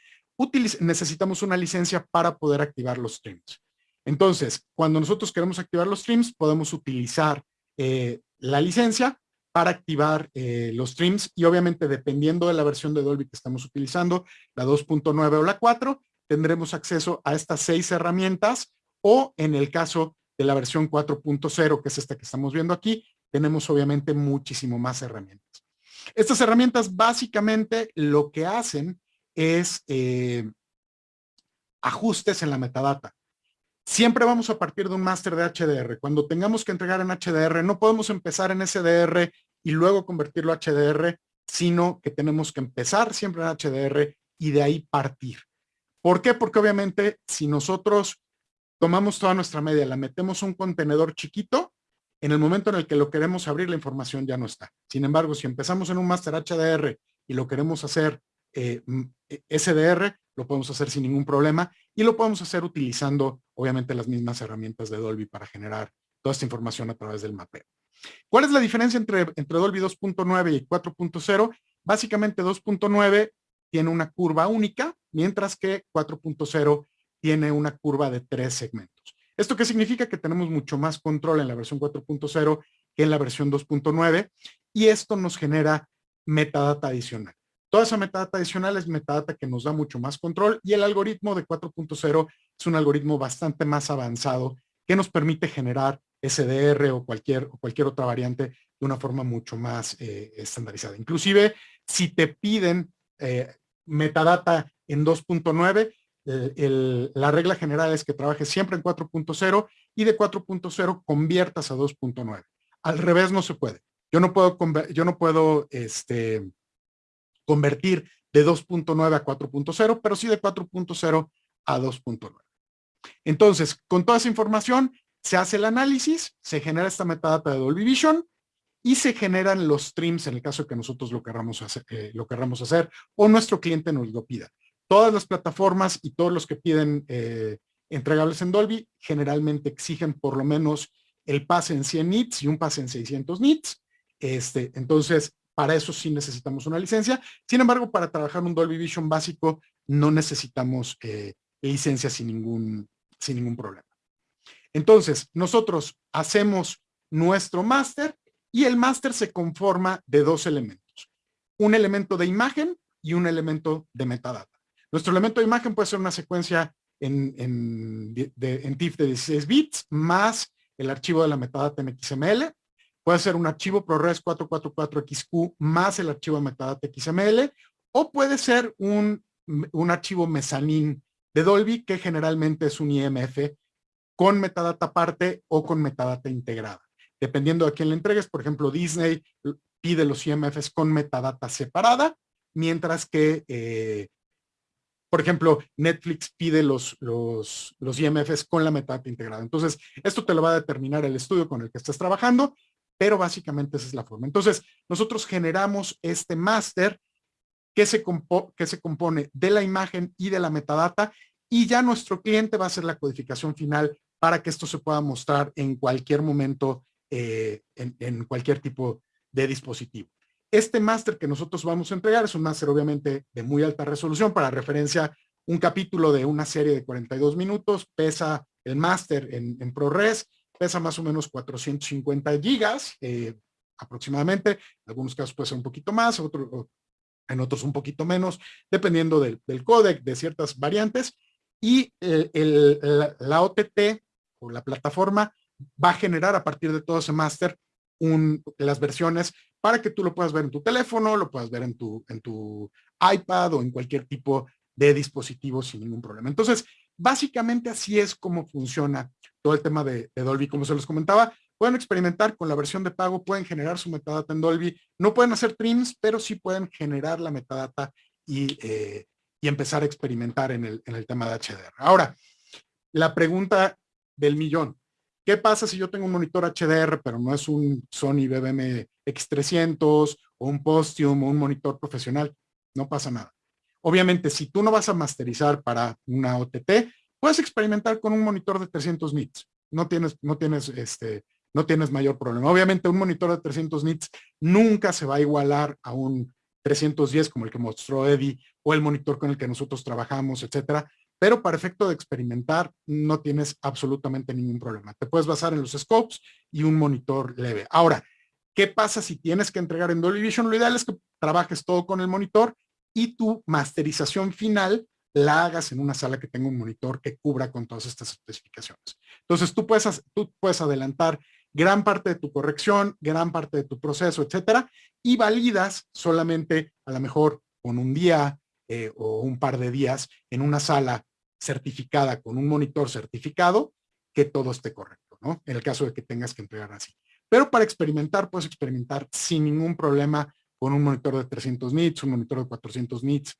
necesitamos una licencia para poder activar los trims. Entonces, cuando nosotros queremos activar los trims, podemos utilizar eh, la licencia para activar eh, los streams y obviamente dependiendo de la versión de Dolby que estamos utilizando, la 2.9 o la 4, tendremos acceso a estas seis herramientas o en el caso de la versión 4.0, que es esta que estamos viendo aquí, tenemos obviamente muchísimo más herramientas. Estas herramientas básicamente lo que hacen es eh, ajustes en la metadata. Siempre vamos a partir de un máster de HDR. Cuando tengamos que entregar en HDR, no podemos empezar en SDR y luego convertirlo a HDR, sino que tenemos que empezar siempre en HDR y de ahí partir. ¿Por qué? Porque obviamente si nosotros tomamos toda nuestra media, la metemos un contenedor chiquito, en el momento en el que lo queremos abrir, la información ya no está. Sin embargo, si empezamos en un máster HDR y lo queremos hacer eh, eh SDR, lo podemos hacer sin ningún problema y lo podemos hacer utilizando, obviamente, las mismas herramientas de Dolby para generar toda esta información a través del mapeo. ¿Cuál es la diferencia entre, entre Dolby 2.9 y 4.0? Básicamente 2.9 tiene una curva única, mientras que 4.0 tiene una curva de tres segmentos. ¿Esto qué significa? Que tenemos mucho más control en la versión 4.0 que en la versión 2.9 y esto nos genera metadata adicional. Toda esa metadata adicional es metadata que nos da mucho más control y el algoritmo de 4.0 es un algoritmo bastante más avanzado que nos permite generar SDR o cualquier, cualquier otra variante de una forma mucho más eh, estandarizada. Inclusive, si te piden eh, metadata en 2.9, la regla general es que trabajes siempre en 4.0 y de 4.0 conviertas a 2.9. Al revés no se puede. Yo no puedo, yo no puedo este, convertir de 2.9 a 4.0, pero sí de 4.0 a 2.9. Entonces, con toda esa información, se hace el análisis, se genera esta metadata de Dolby Vision y se generan los streams en el caso de que nosotros lo querramos hacer, eh, lo hacer o nuestro cliente nos lo pida. Todas las plataformas y todos los que piden eh, entregables en Dolby generalmente exigen por lo menos el pase en 100 nits y un pase en 600 nits. Este, entonces, para eso sí necesitamos una licencia. Sin embargo, para trabajar un Dolby Vision básico no necesitamos eh, licencia sin ningún, sin ningún problema. Entonces, nosotros hacemos nuestro máster y el máster se conforma de dos elementos. Un elemento de imagen y un elemento de metadata. Nuestro elemento de imagen puede ser una secuencia en, en, de, TIFF de 16 bits más el archivo de la metadata en XML. Puede ser un archivo ProRes 444XQ más el archivo de metadata XML. O puede ser un, un archivo mezanín de Dolby que generalmente es un IMF con metadata aparte o con metadata integrada. Dependiendo de quién le entregues, por ejemplo, Disney pide los IMFs con metadata separada, mientras que eh, por ejemplo, Netflix pide los, los, los IMFs con la metadata integrada. Entonces, esto te lo va a determinar el estudio con el que estás trabajando, pero básicamente esa es la forma. Entonces, nosotros generamos este máster que, se que se compone de la imagen y de la metadata y ya nuestro cliente va a hacer la codificación final para que esto se pueda mostrar en cualquier momento, eh, en, en cualquier tipo de dispositivo. Este máster que nosotros vamos a entregar es un máster obviamente de muy alta resolución. Para referencia, un capítulo de una serie de 42 minutos pesa el máster en, ProRes, pesa más o menos 450 gigas eh, aproximadamente. En algunos casos puede ser un poquito más, en otros un poquito menos, dependiendo del, códec, de ciertas variantes. Y el, la, la OTT o la plataforma va a generar a partir de todo ese máster las versiones para que tú lo puedas ver en tu teléfono, lo puedas ver en tu, en tu iPad o en cualquier tipo de dispositivo sin ningún problema. Entonces, básicamente así es como funciona todo el tema de, Dolby. Como se los comentaba, pueden experimentar con la versión de pago, pueden generar su metadata en Dolby. No pueden hacer trims, pero sí pueden generar la metadata y, eh, y empezar a experimentar en el, en el tema de HDR. Ahora, la pregunta del millón. ¿Qué pasa si yo tengo un monitor HDR, pero no es un Sony BBM X300 o un Postium o un monitor profesional? No pasa nada. Obviamente, si tú no vas a masterizar para una OTT, puedes experimentar con un monitor de 300 nits. No tienes, no tienes, este, no tienes mayor problema. Obviamente, un monitor de 300 nits nunca se va a igualar a un 310 como el que mostró Eddie o el monitor con el que nosotros trabajamos, etcétera pero para efecto de experimentar no tienes absolutamente ningún problema. Te puedes basar en los scopes y un monitor leve. Ahora, ¿qué pasa si tienes que entregar en Dolby Vision? Lo ideal es que trabajes todo con el monitor y tu masterización final la hagas en una sala que tenga un monitor que cubra con todas estas especificaciones. Entonces tú puedes, tú puedes adelantar gran parte de tu corrección, gran parte de tu proceso, etcétera, y validas solamente a lo mejor con un día eh, o un par de días en una sala certificada con un monitor certificado, que todo esté correcto, ¿no? En el caso de que tengas que entregar así. Pero para experimentar, puedes experimentar sin ningún problema con un monitor de 300 nits, un monitor de 400 nits,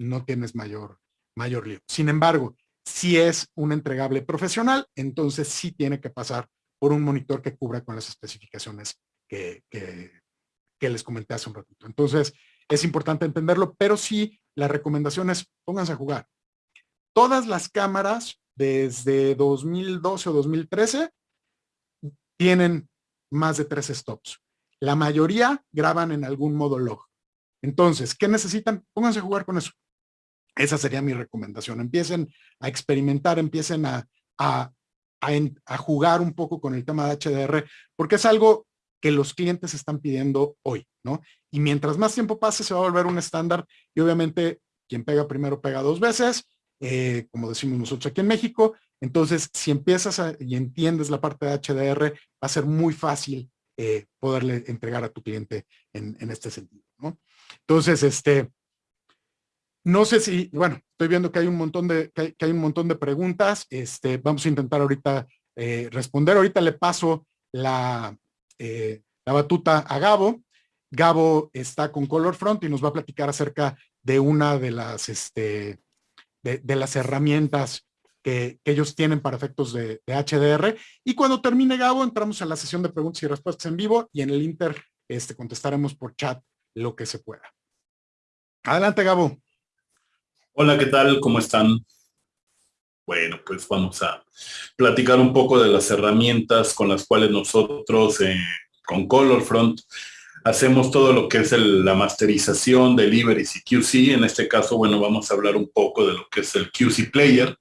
no tienes mayor, mayor lío. Sin embargo, si es un entregable profesional, entonces sí tiene que pasar por un monitor que cubra con las especificaciones que, que les comenté hace un ratito. Entonces, es importante entenderlo, pero sí, la recomendación es pónganse a jugar. Todas las cámaras desde 2012 o 2013 tienen más de tres stops. La mayoría graban en algún modo log. Entonces, ¿qué necesitan? Pónganse a jugar con eso. Esa sería mi recomendación. Empiecen a experimentar, empiecen a, a, a, jugar un poco con el tema de HDR, porque es algo que los clientes están pidiendo hoy, ¿no? Y mientras más tiempo pase, se va a volver un estándar y obviamente quien pega primero pega dos veces, eh, como decimos nosotros aquí en México. Entonces, si empiezas y entiendes la parte de HDR, va a ser muy fácil eh, poderle entregar a tu cliente en, este sentido, ¿no? Entonces, este, no sé si, bueno, estoy viendo que hay un montón de, que hay, un montón de preguntas. Este, vamos a intentar ahorita eh, responder. Ahorita le paso la, eh, la batuta a Gabo. Gabo está con Color Front y nos va a platicar acerca de una de las, este, de, las herramientas que, ellos tienen para efectos de, HDR. Y cuando termine Gabo, entramos a la sesión de preguntas y respuestas en vivo y en el Inter este, contestaremos por chat lo que se pueda. Adelante, Gabo. Hola, ¿qué tal? ¿Cómo están? Bueno, pues vamos a platicar un poco de las herramientas con las cuales nosotros eh, con ColorFront hacemos todo lo que es la masterización, deliveries y QC. En este caso, bueno, vamos a hablar un poco de lo que es el QC Player.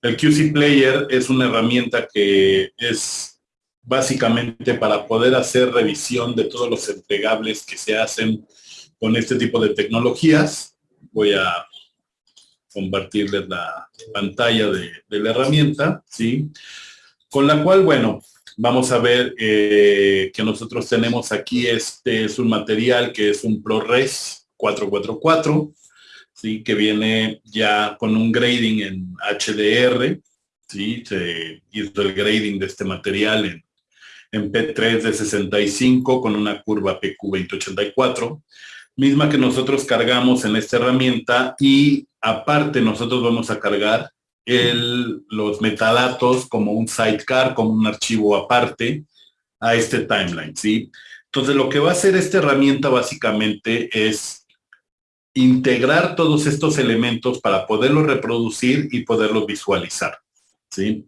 El QC Player es una herramienta que es básicamente para poder hacer revisión de todos los entregables que se hacen con este tipo de tecnologías. Voy a compartirles la pantalla de, la herramienta, ¿sí? Con la cual, bueno, vamos a ver eh, que nosotros tenemos aquí, este es un material que es un ProRes 444, ¿sí? Que viene ya con un grading en HDR, ¿sí? Se hizo el grading de este material en, en P3 de 65 con una curva PQ2084 misma que nosotros cargamos en esta herramienta y aparte nosotros vamos a cargar el, los metadatos como un sidecar, como un archivo aparte a este timeline, ¿sí? Entonces lo que va a hacer esta herramienta básicamente es integrar todos estos elementos para poderlos reproducir y poderlos visualizar, ¿sí?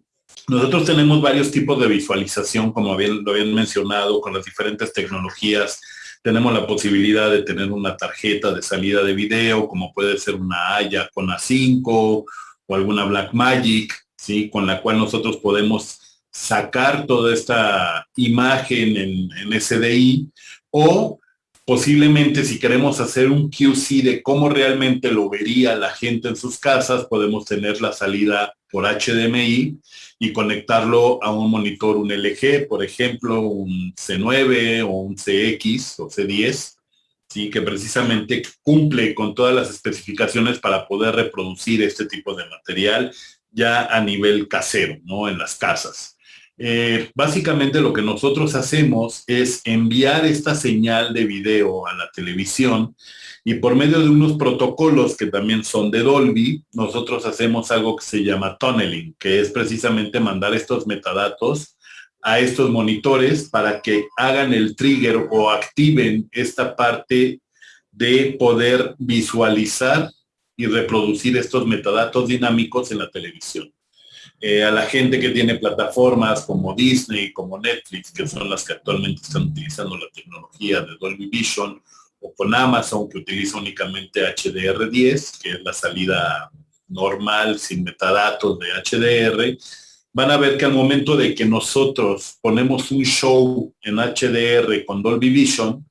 Nosotros tenemos varios tipos de visualización, como lo habían mencionado, con las diferentes tecnologías tenemos la posibilidad de tener una tarjeta de salida de video, como puede ser una Aya con A5 o alguna Blackmagic, ¿sí? con la cual nosotros podemos sacar toda esta imagen en, en SDI o posiblemente si queremos hacer un QC de cómo realmente lo vería la gente en sus casas, podemos tener la salida por HDMI y conectarlo a un monitor, un LG, por ejemplo, un C9 o un CX o C10, ¿sí? que precisamente cumple con todas las especificaciones para poder reproducir este tipo de material ya a nivel casero, ¿no? En las casas. Eh, básicamente lo que nosotros hacemos es enviar esta señal de video a la televisión y por medio de unos protocolos que también son de Dolby, nosotros hacemos algo que se llama tunneling, que es precisamente mandar estos metadatos a estos monitores para que hagan el trigger o activen esta parte de poder visualizar y reproducir estos metadatos dinámicos en la televisión. Eh, a la gente que tiene plataformas como Disney, como Netflix, que son las que actualmente están utilizando la tecnología de Dolby Vision, o con Amazon, que utiliza únicamente HDR10, que es la salida normal, sin metadatos de HDR, van a ver que al momento de que nosotros ponemos un show en HDR con Dolby Vision,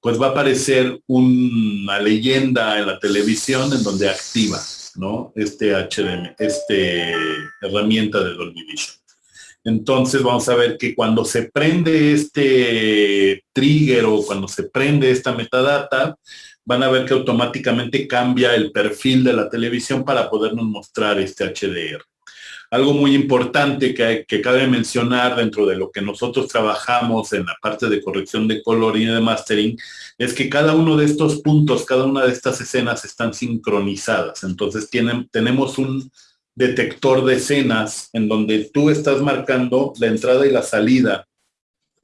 pues va a aparecer una leyenda en la televisión en donde activa ¿no? Este HDM, este herramienta de Dolby Vision. Entonces vamos a ver que cuando se prende este trigger o cuando se prende esta metadata, van a ver que automáticamente cambia el perfil de la televisión para podernos mostrar este HDR. Algo muy importante que, que, cabe mencionar dentro de lo que nosotros trabajamos en la parte de corrección de color y de mastering es que cada uno de estos puntos, cada una de estas escenas están sincronizadas. Entonces tienen, tenemos un detector de escenas en donde tú estás marcando la entrada y la salida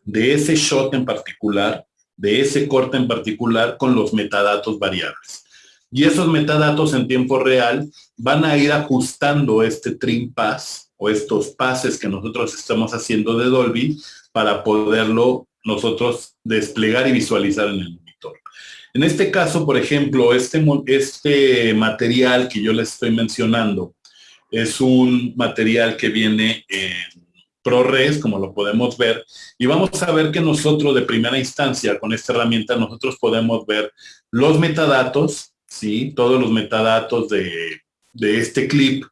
de ese shot en particular, de ese corte en particular con los metadatos variables. Y esos metadatos en tiempo real van a ir ajustando este trim pass o estos pases que nosotros estamos haciendo de Dolby para poderlo nosotros desplegar y visualizar en el monitor. En este caso, por ejemplo, este, este material que yo les estoy mencionando es un material que viene en ProRes, como lo podemos ver, y vamos a ver que nosotros de primera instancia con esta herramienta nosotros podemos ver los metadatos, ¿sí? Todos los metadatos de, este clip,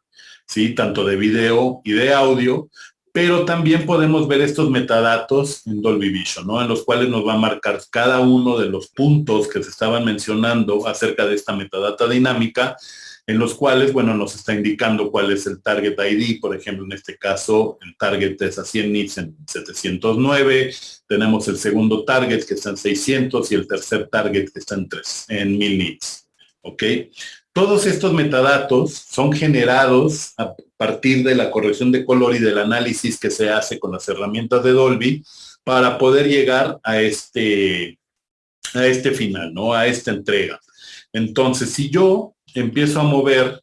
¿sí? Tanto de video y de audio, pero también podemos ver estos metadatos en Dolby Vision, ¿no? En los cuales nos va a marcar cada uno de los puntos que se estaban mencionando acerca de esta metadata dinámica, en los cuales, bueno, nos está indicando cuál es el target ID, por ejemplo, en este caso, el target es a 100 nits en 709, tenemos el segundo target que está en 600 y el tercer target que está en, 3, en 1000 nits. ¿Ok? Todos estos metadatos son generados a partir de la corrección de color y del análisis que se hace con las herramientas de Dolby para poder llegar a este, a este final, ¿no? A esta entrega. Entonces, si yo empiezo a mover,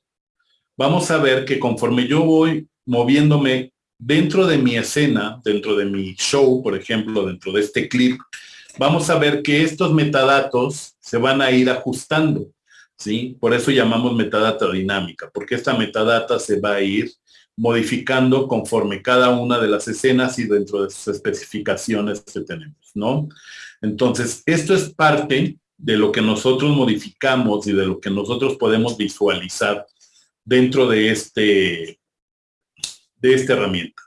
vamos a ver que conforme yo voy moviéndome dentro de mi escena, dentro de mi show, por ejemplo, dentro de este clip, vamos a ver que estos metadatos se van a ir ajustando. ¿Sí? Por eso llamamos metadata dinámica, porque esta metadata se va a ir modificando conforme cada una de las escenas y dentro de sus especificaciones que tenemos, ¿no? Entonces, esto es parte de lo que nosotros modificamos y de lo que nosotros podemos visualizar dentro de este de esta herramienta.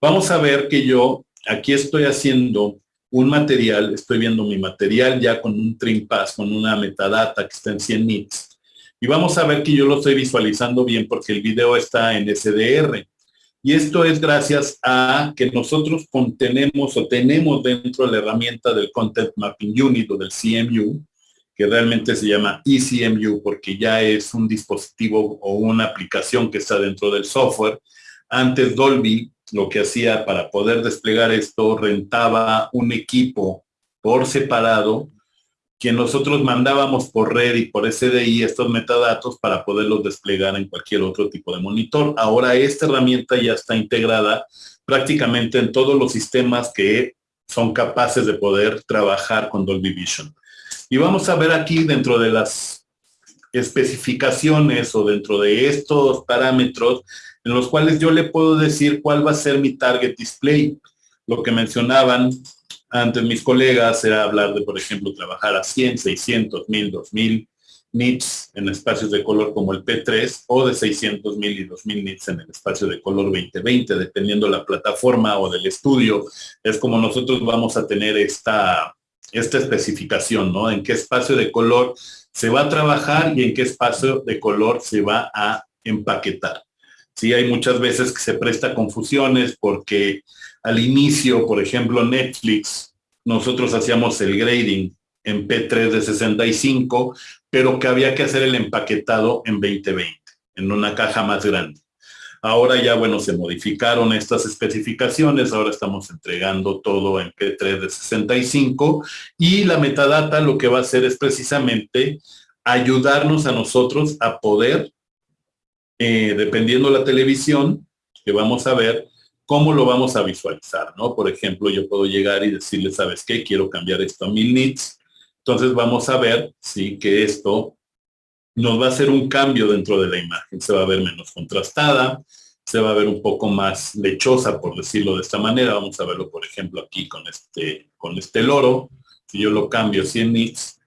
Vamos a ver que yo aquí estoy haciendo un material, estoy viendo mi material ya con un trim pass, con una metadata que está en 100 nits. Y vamos a ver que yo lo estoy visualizando bien porque el video está en SDR. Y esto es gracias a que nosotros contenemos o tenemos dentro de la herramienta del Content Mapping Unit o del CMU, que realmente se llama eCMU porque ya es un dispositivo o una aplicación que está dentro del software. Antes Dolby lo que hacía para poder desplegar esto, rentaba un equipo por separado que nosotros mandábamos por red y por SDI estos metadatos para poderlos desplegar en cualquier otro tipo de monitor. Ahora esta herramienta ya está integrada prácticamente en todos los sistemas que son capaces de poder trabajar con Dolby Vision. Y vamos a ver aquí dentro de las especificaciones o dentro de estos parámetros en los cuales yo le puedo decir cuál va a ser mi target display. Lo que mencionaban antes mis colegas era hablar de, por ejemplo, trabajar a 100, 600, 1000, 2000 nits en espacios de color como el P3 o de 600 mil y 2000 nits en el espacio de color 2020, dependiendo la plataforma o del estudio. Es como nosotros vamos a tener esta, esta especificación, ¿no? En qué espacio de color se va a trabajar y en qué espacio de color se va a empaquetar. Sí, hay muchas veces que se presta confusiones porque al inicio, por ejemplo, Netflix, nosotros hacíamos el grading en P3 de 65, pero que había que hacer el empaquetado en 2020, en una caja más grande. Ahora ya, bueno, se modificaron estas especificaciones, ahora estamos entregando todo en P3 de 65 y la metadata lo que va a hacer es precisamente ayudarnos a nosotros a poder eh, dependiendo la televisión que vamos a ver, cómo lo vamos a visualizar, ¿no? Por ejemplo, yo puedo llegar y decirle, ¿sabes qué? Quiero cambiar esto a mil nits. Entonces vamos a ver, sí, que esto nos va a hacer un cambio dentro de la imagen. Se va a ver menos contrastada, se va a ver un poco más lechosa, por decirlo de esta manera. Vamos a verlo, por ejemplo, aquí con este, con este loro. Si yo lo cambio a 100 nits,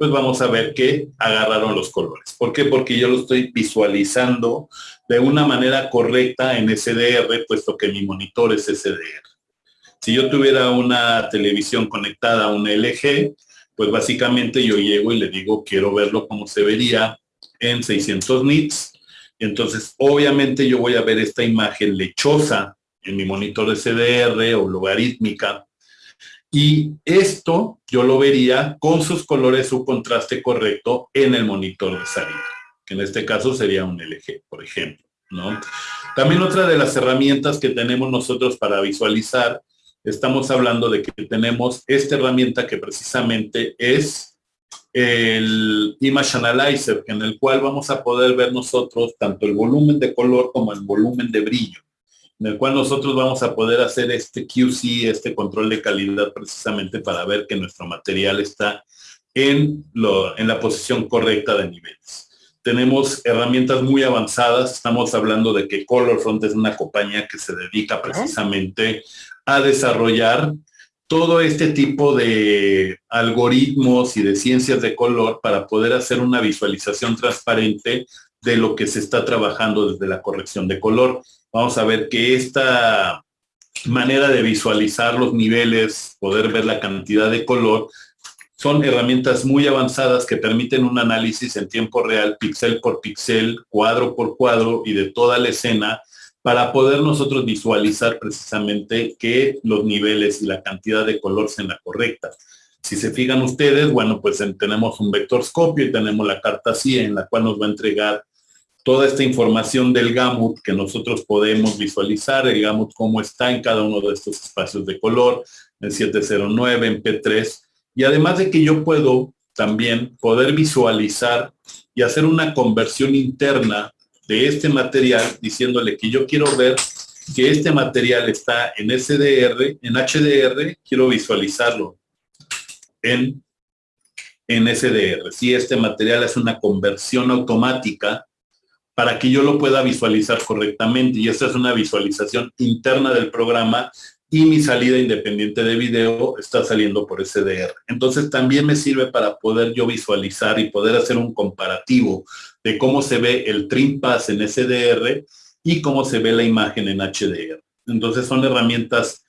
pues vamos a ver que agarraron los colores. ¿Por qué? Porque yo lo estoy visualizando de una manera correcta en SDR, puesto que mi monitor es SDR. Si yo tuviera una televisión conectada a un LG, pues básicamente yo llego y le digo, quiero verlo como se vería en 600 nits. Entonces, obviamente yo voy a ver esta imagen lechosa en mi monitor CDR o logarítmica. Y esto yo lo vería con sus colores, su contraste correcto en el monitor de salida, que en este caso sería un LG, por ejemplo. ¿no? También otra de las herramientas que tenemos nosotros para visualizar, estamos hablando de que tenemos esta herramienta que precisamente es el Image Analyzer, en el cual vamos a poder ver nosotros tanto el volumen de color como el volumen de brillo en el cual nosotros vamos a poder hacer este QC, este control de calidad precisamente para ver que nuestro material está en, lo, en la posición correcta de niveles. Tenemos herramientas muy avanzadas, estamos hablando de que ColorFront es una compañía que se dedica precisamente a desarrollar todo este tipo de algoritmos y de ciencias de color para poder hacer una visualización transparente de lo que se está trabajando desde la corrección de color vamos a ver que esta manera de visualizar los niveles, poder ver la cantidad de color, son herramientas muy avanzadas que permiten un análisis en tiempo real, píxel por píxel, cuadro por cuadro y de toda la escena para poder nosotros visualizar precisamente que los niveles y la cantidad de color sean la correcta. Si se fijan ustedes, bueno, pues tenemos un vectorscopio y tenemos la carta CIE en la cual nos va a entregar toda esta información del gamut que nosotros podemos visualizar, el gamut cómo está en cada uno de estos espacios de color, en 709, en P3, y además de que yo puedo también poder visualizar y hacer una conversión interna de este material diciéndole que yo quiero ver que este material está en SDR, en HDR, quiero visualizarlo en, en SDR. Si este material es una conversión automática para que yo lo pueda visualizar correctamente. Y esta es una visualización interna del programa y mi salida independiente de video está saliendo por SDR. Entonces también me sirve para poder yo visualizar y poder hacer un comparativo de cómo se ve el trim pass en SDR y cómo se ve la imagen en HDR. Entonces son herramientas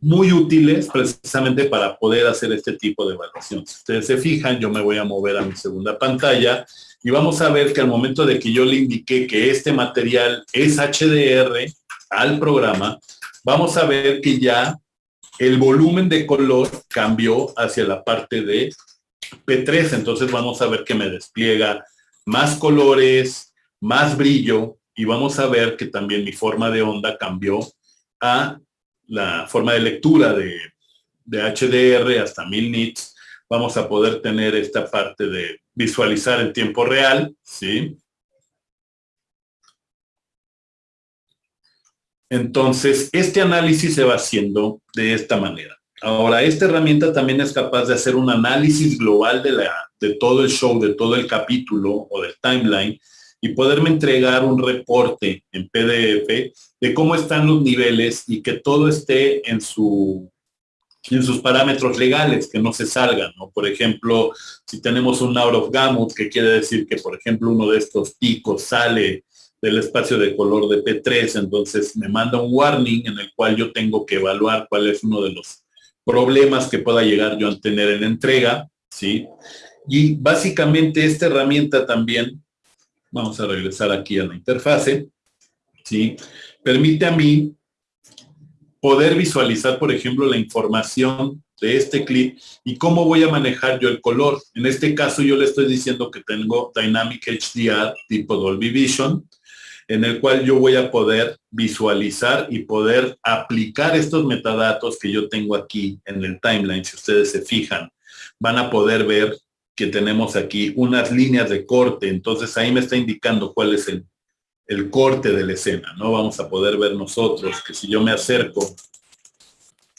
muy útiles precisamente para poder hacer este tipo de evaluación. Si ustedes se fijan, yo me voy a mover a mi segunda pantalla y vamos a ver que al momento de que yo le indiqué que este material es HDR al programa, vamos a ver que ya el volumen de color cambió hacia la parte de P3. Entonces vamos a ver que me despliega más colores, más brillo y vamos a ver que también mi forma de onda cambió a la forma de lectura de, de HDR hasta 1000 nits vamos a poder tener esta parte de visualizar en tiempo real, ¿sí? Entonces, este análisis se va haciendo de esta manera. Ahora, esta herramienta también es capaz de hacer un análisis global de, la, de todo el show, de todo el capítulo o del timeline y poderme entregar un reporte en PDF de cómo están los niveles y que todo esté en su en sus parámetros legales, que no se salgan, ¿no? Por ejemplo, si tenemos un out of gamut, que quiere decir que, por ejemplo, uno de estos picos sale del espacio de color de P3, entonces me manda un warning en el cual yo tengo que evaluar cuál es uno de los problemas que pueda llegar yo a tener en entrega, ¿sí? Y básicamente esta herramienta también, vamos a regresar aquí a la interfase, ¿sí? Permite a mí poder visualizar, por ejemplo, la información de este clip y cómo voy a manejar yo el color. En este caso yo le estoy diciendo que tengo Dynamic HDR tipo Dolby Vision, en el cual yo voy a poder visualizar y poder aplicar estos metadatos que yo tengo aquí en el timeline. Si ustedes se fijan, van a poder ver que tenemos aquí unas líneas de corte. Entonces ahí me está indicando cuál es el el corte de la escena, ¿no? Vamos a poder ver nosotros que si yo me acerco,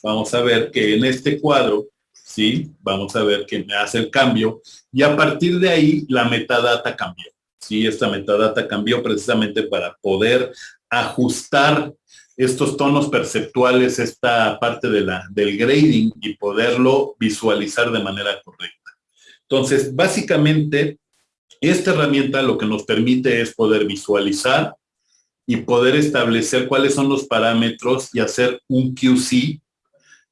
vamos a ver que en este cuadro, ¿sí? Vamos a ver que me hace el cambio y a partir de ahí la metadata cambió, ¿sí? Esta metadata cambió precisamente para poder ajustar estos tonos perceptuales, esta parte de la, del grading y poderlo visualizar de manera correcta. Entonces, básicamente, esta herramienta lo que nos permite es poder visualizar y poder establecer cuáles son los parámetros y hacer un QC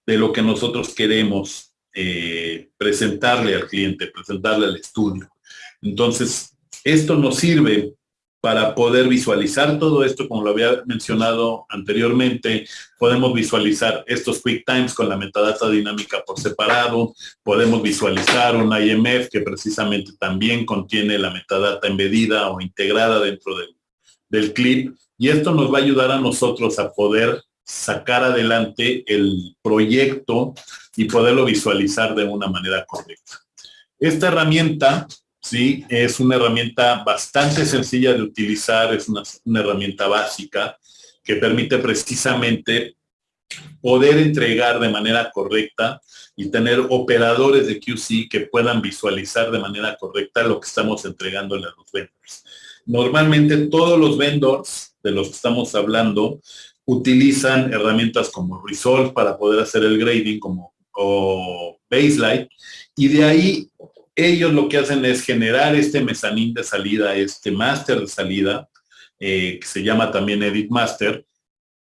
de lo que nosotros queremos eh, presentarle al cliente, presentarle al estudio. Entonces, esto nos sirve para poder visualizar todo esto, como lo había mencionado anteriormente, podemos visualizar estos quick times con la metadata dinámica por separado, podemos visualizar un IMF que precisamente también contiene la metadata embedida o integrada dentro del, del clip, y esto nos va a ayudar a nosotros a poder sacar adelante el proyecto y poderlo visualizar de una manera correcta. Esta herramienta ¿sí? Es una herramienta bastante sencilla de utilizar, es una, herramienta básica que permite precisamente poder entregar de manera correcta y tener operadores de QC que puedan visualizar de manera correcta lo que estamos entregando a los vendors. Normalmente todos los vendors de los que estamos hablando utilizan herramientas como Resolve para poder hacer el grading como o Baseline y de ahí ellos lo que hacen es generar este mezanín de salida, este máster de salida, eh, que se llama también Edit Master,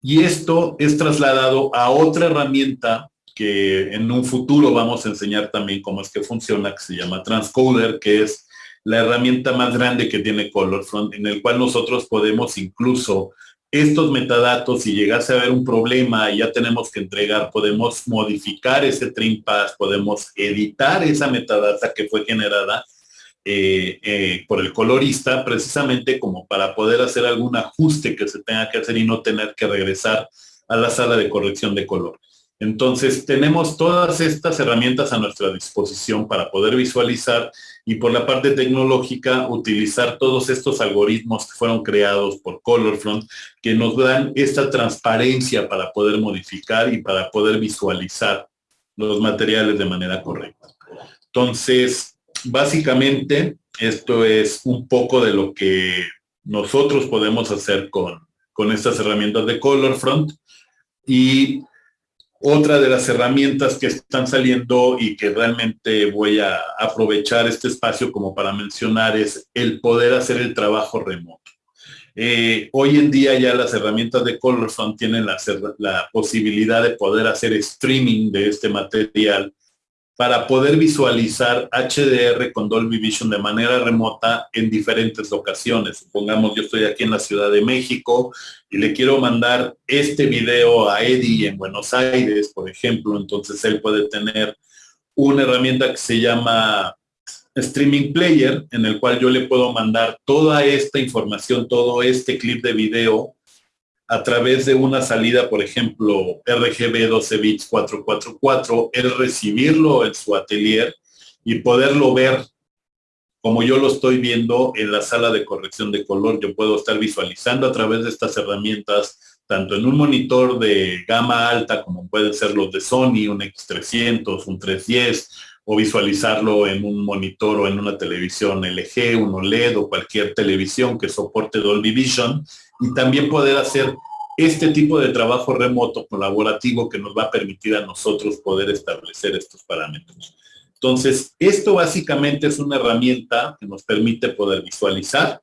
y esto es trasladado a otra herramienta que en un futuro vamos a enseñar también cómo es que funciona, que se llama Transcoder, que es la herramienta más grande que tiene ColorFront, en el cual nosotros podemos incluso estos metadatos, si llegase a haber un problema y ya tenemos que entregar, podemos modificar ese trim pass, podemos editar esa metadata que fue generada eh, eh, por el colorista, precisamente como para poder hacer algún ajuste que se tenga que hacer y no tener que regresar a la sala de corrección de color. Entonces, tenemos todas estas herramientas a nuestra disposición para poder visualizar y por la parte tecnológica utilizar todos estos algoritmos que fueron creados por Colorfront que nos dan esta transparencia para poder modificar y para poder visualizar los materiales de manera correcta. Entonces, básicamente, esto es un poco de lo que nosotros podemos hacer con, con estas herramientas de Colorfront. Y otra de las herramientas que están saliendo y que realmente voy a aprovechar este espacio como para mencionar es el poder hacer el trabajo remoto. Eh, hoy en día ya las herramientas de Colorson tienen la posibilidad de poder hacer streaming de este material para poder visualizar HDR con Dolby Vision de manera remota en diferentes locaciones. Supongamos yo estoy aquí en la Ciudad de México y le quiero mandar este video a Eddie en Buenos Aires, por ejemplo, entonces él puede tener una herramienta que se llama Streaming Player, en el cual yo le puedo mandar toda esta información, todo este clip de video a través de una salida, por ejemplo, RGB 12 bits 444, el recibirlo en su atelier y poderlo ver como yo lo estoy viendo en la sala de corrección de color. Yo puedo estar visualizando a través de estas herramientas, tanto en un monitor de gama alta, como pueden ser los de Sony, un X300, un 310, o visualizarlo en un monitor o en una televisión LG, un OLED o cualquier televisión que soporte Dolby Vision y también poder hacer este tipo de trabajo remoto colaborativo que nos va a permitir a nosotros poder establecer estos parámetros. Entonces, esto básicamente es una herramienta que nos permite poder visualizar,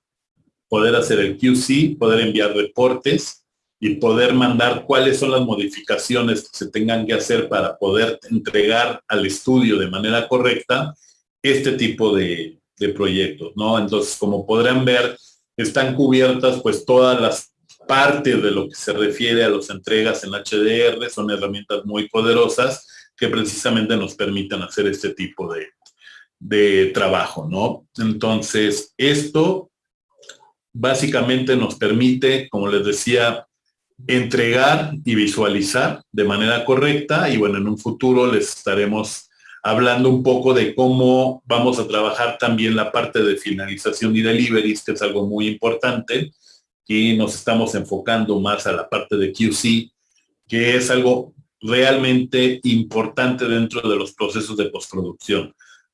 poder hacer el QC, poder enviar reportes y poder mandar cuáles son las modificaciones que se tengan que hacer para poder entregar al estudio de manera correcta este tipo de, proyectos, ¿no? Entonces, como podrán ver, están cubiertas pues todas las partes de lo que se refiere a las entregas en HDR, son herramientas muy poderosas que precisamente nos permiten hacer este tipo de, de trabajo, ¿no? Entonces, esto básicamente nos permite, como les decía, entregar y visualizar de manera correcta y bueno, en un futuro les estaremos hablando un poco de cómo vamos a trabajar también la parte de finalización y deliveries, que es algo muy importante, y nos estamos enfocando más a la parte de QC, que es algo realmente importante dentro de los procesos de postproducción,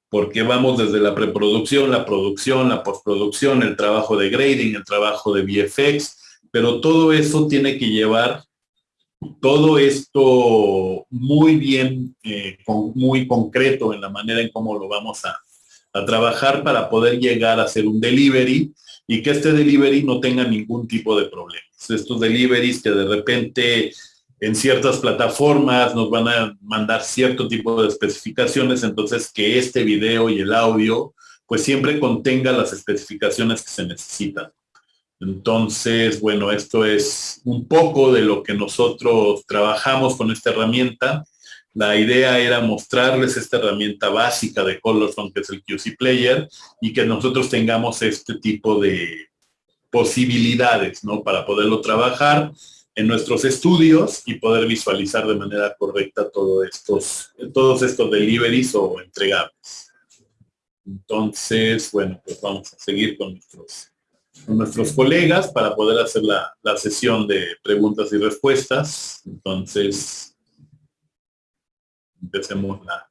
porque vamos desde la preproducción, la producción, la postproducción, el trabajo de grading, el trabajo de VFX, pero todo eso tiene que llevar todo esto muy bien, eh, muy concreto en la manera en cómo lo vamos a, trabajar para poder llegar a hacer un delivery y que este delivery no tenga ningún tipo de problemas. Estos deliveries que de repente en ciertas plataformas nos van a mandar cierto tipo de especificaciones, entonces que este video y el audio pues siempre contenga las especificaciones que se necesitan. Entonces, bueno, esto es un poco de lo que nosotros trabajamos con esta herramienta. La idea era mostrarles esta herramienta básica de Colorfront, que es el QC Player, y que nosotros tengamos este tipo de posibilidades, ¿no? Para poderlo trabajar en nuestros estudios y poder visualizar de manera correcta todos estos, todos estos deliveries o entregables. Entonces, bueno, pues vamos a seguir con nuestros, nuestros colegas para poder hacer la, la sesión de preguntas y respuestas. Entonces, empecemos la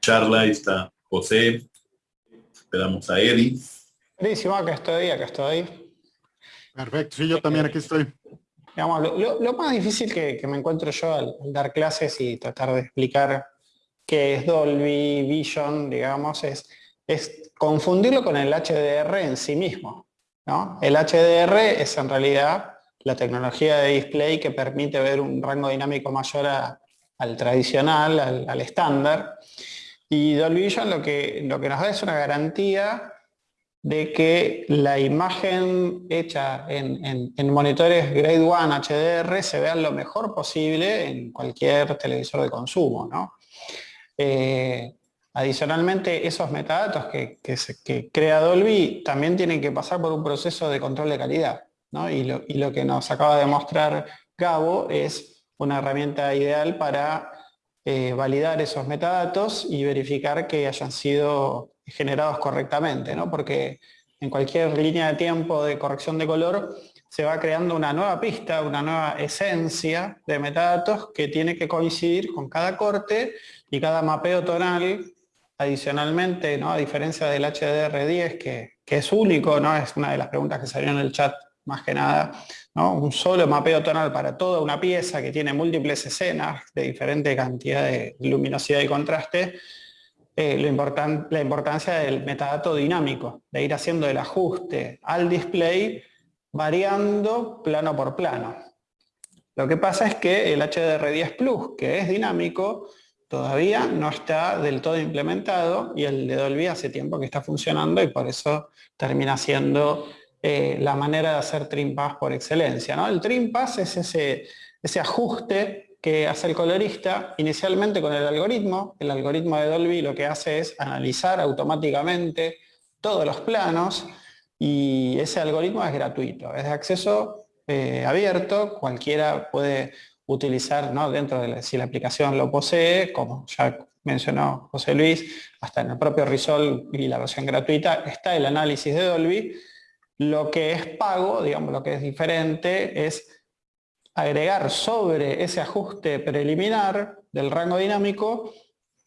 charla. Ahí está José. Esperamos a Eddie. Buenísimo, acá estoy, acá estoy. Perfecto, sí, yo también aquí estoy lo, más difícil que, me encuentro yo al, dar clases y tratar de explicar qué es Dolby Vision, digamos, es, es confundirlo con el HDR en sí mismo. El HDR es en realidad la tecnología de display que permite ver un rango dinámico mayor al tradicional, al estándar. Y Dolby Vision lo que, lo que nos da es una garantía de que la imagen hecha en, monitores Grade 1 HDR se vea lo mejor posible en cualquier televisor de consumo. Eh, adicionalmente, esos metadatos que, crea Dolby también tienen que pasar por un proceso de control de calidad. Y, lo, que nos acaba de mostrar Gabo es una herramienta ideal para eh, validar esos metadatos y verificar que hayan sido generados correctamente, ¿no? porque en cualquier línea de tiempo de corrección de color se va creando una nueva pista, una nueva esencia de metadatos que tiene que coincidir con cada corte y cada mapeo tonal. Adicionalmente, ¿no? a diferencia del HDR10, que, que es único, ¿no? es una de las preguntas que salió en el chat más que nada, ¿no? un solo mapeo tonal para toda una pieza que tiene múltiples escenas de diferente cantidad de luminosidad y contraste, eh, la importancia del metadato dinámico, de ir haciendo el ajuste al display variando plano por plano. Lo que pasa es que el HDR10 Plus, que es dinámico, todavía no está del todo implementado y el de Dolby hace tiempo que está funcionando y por eso termina siendo eh, la manera de hacer trim pass por excelencia. ¿no? El trim pass es ese, ese ajuste que hace el colorista inicialmente con el algoritmo. El algoritmo de Dolby lo que hace es analizar automáticamente todos los planos y ese algoritmo es gratuito, es de acceso eh, abierto, cualquiera puede utilizar ¿no? dentro de si la aplicación lo posee, como ya mencionó José Luis, hasta en el propio Resolve y la versión gratuita está el análisis de Dolby. Lo que es pago, digamos, lo que es diferente es agregar sobre ese ajuste preliminar del rango dinámico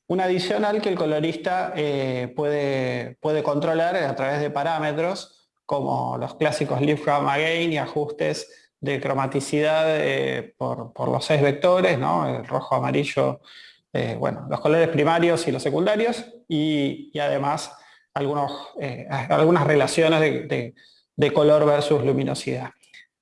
un adicional que el colorista eh, puede, puede controlar a través de parámetros como los clásicos Lift Chroma Gain y ajustes de cromaticidad eh, por, los seis vectores, el rojo, amarillo, eh, bueno, los colores primarios y los secundarios, y, además algunos, algunas relaciones de color versus luminosidad.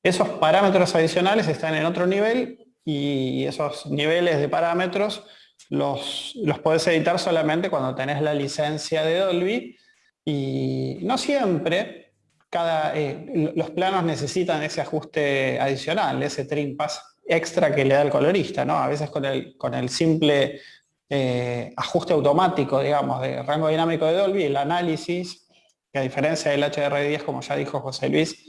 Esos parámetros adicionales están en otro nivel y esos niveles de parámetros los, los puedes editar solamente cuando tenés la licencia de Dolby y no siempre cada, eh, los planos necesitan ese ajuste adicional, ese trim pass extra que le da el colorista, ¿no? A veces con el, con el simple eh, ajuste automático, digamos, de rango dinámico de Dolby, el análisis, que a diferencia del HDR10, como ya dijo José Luis,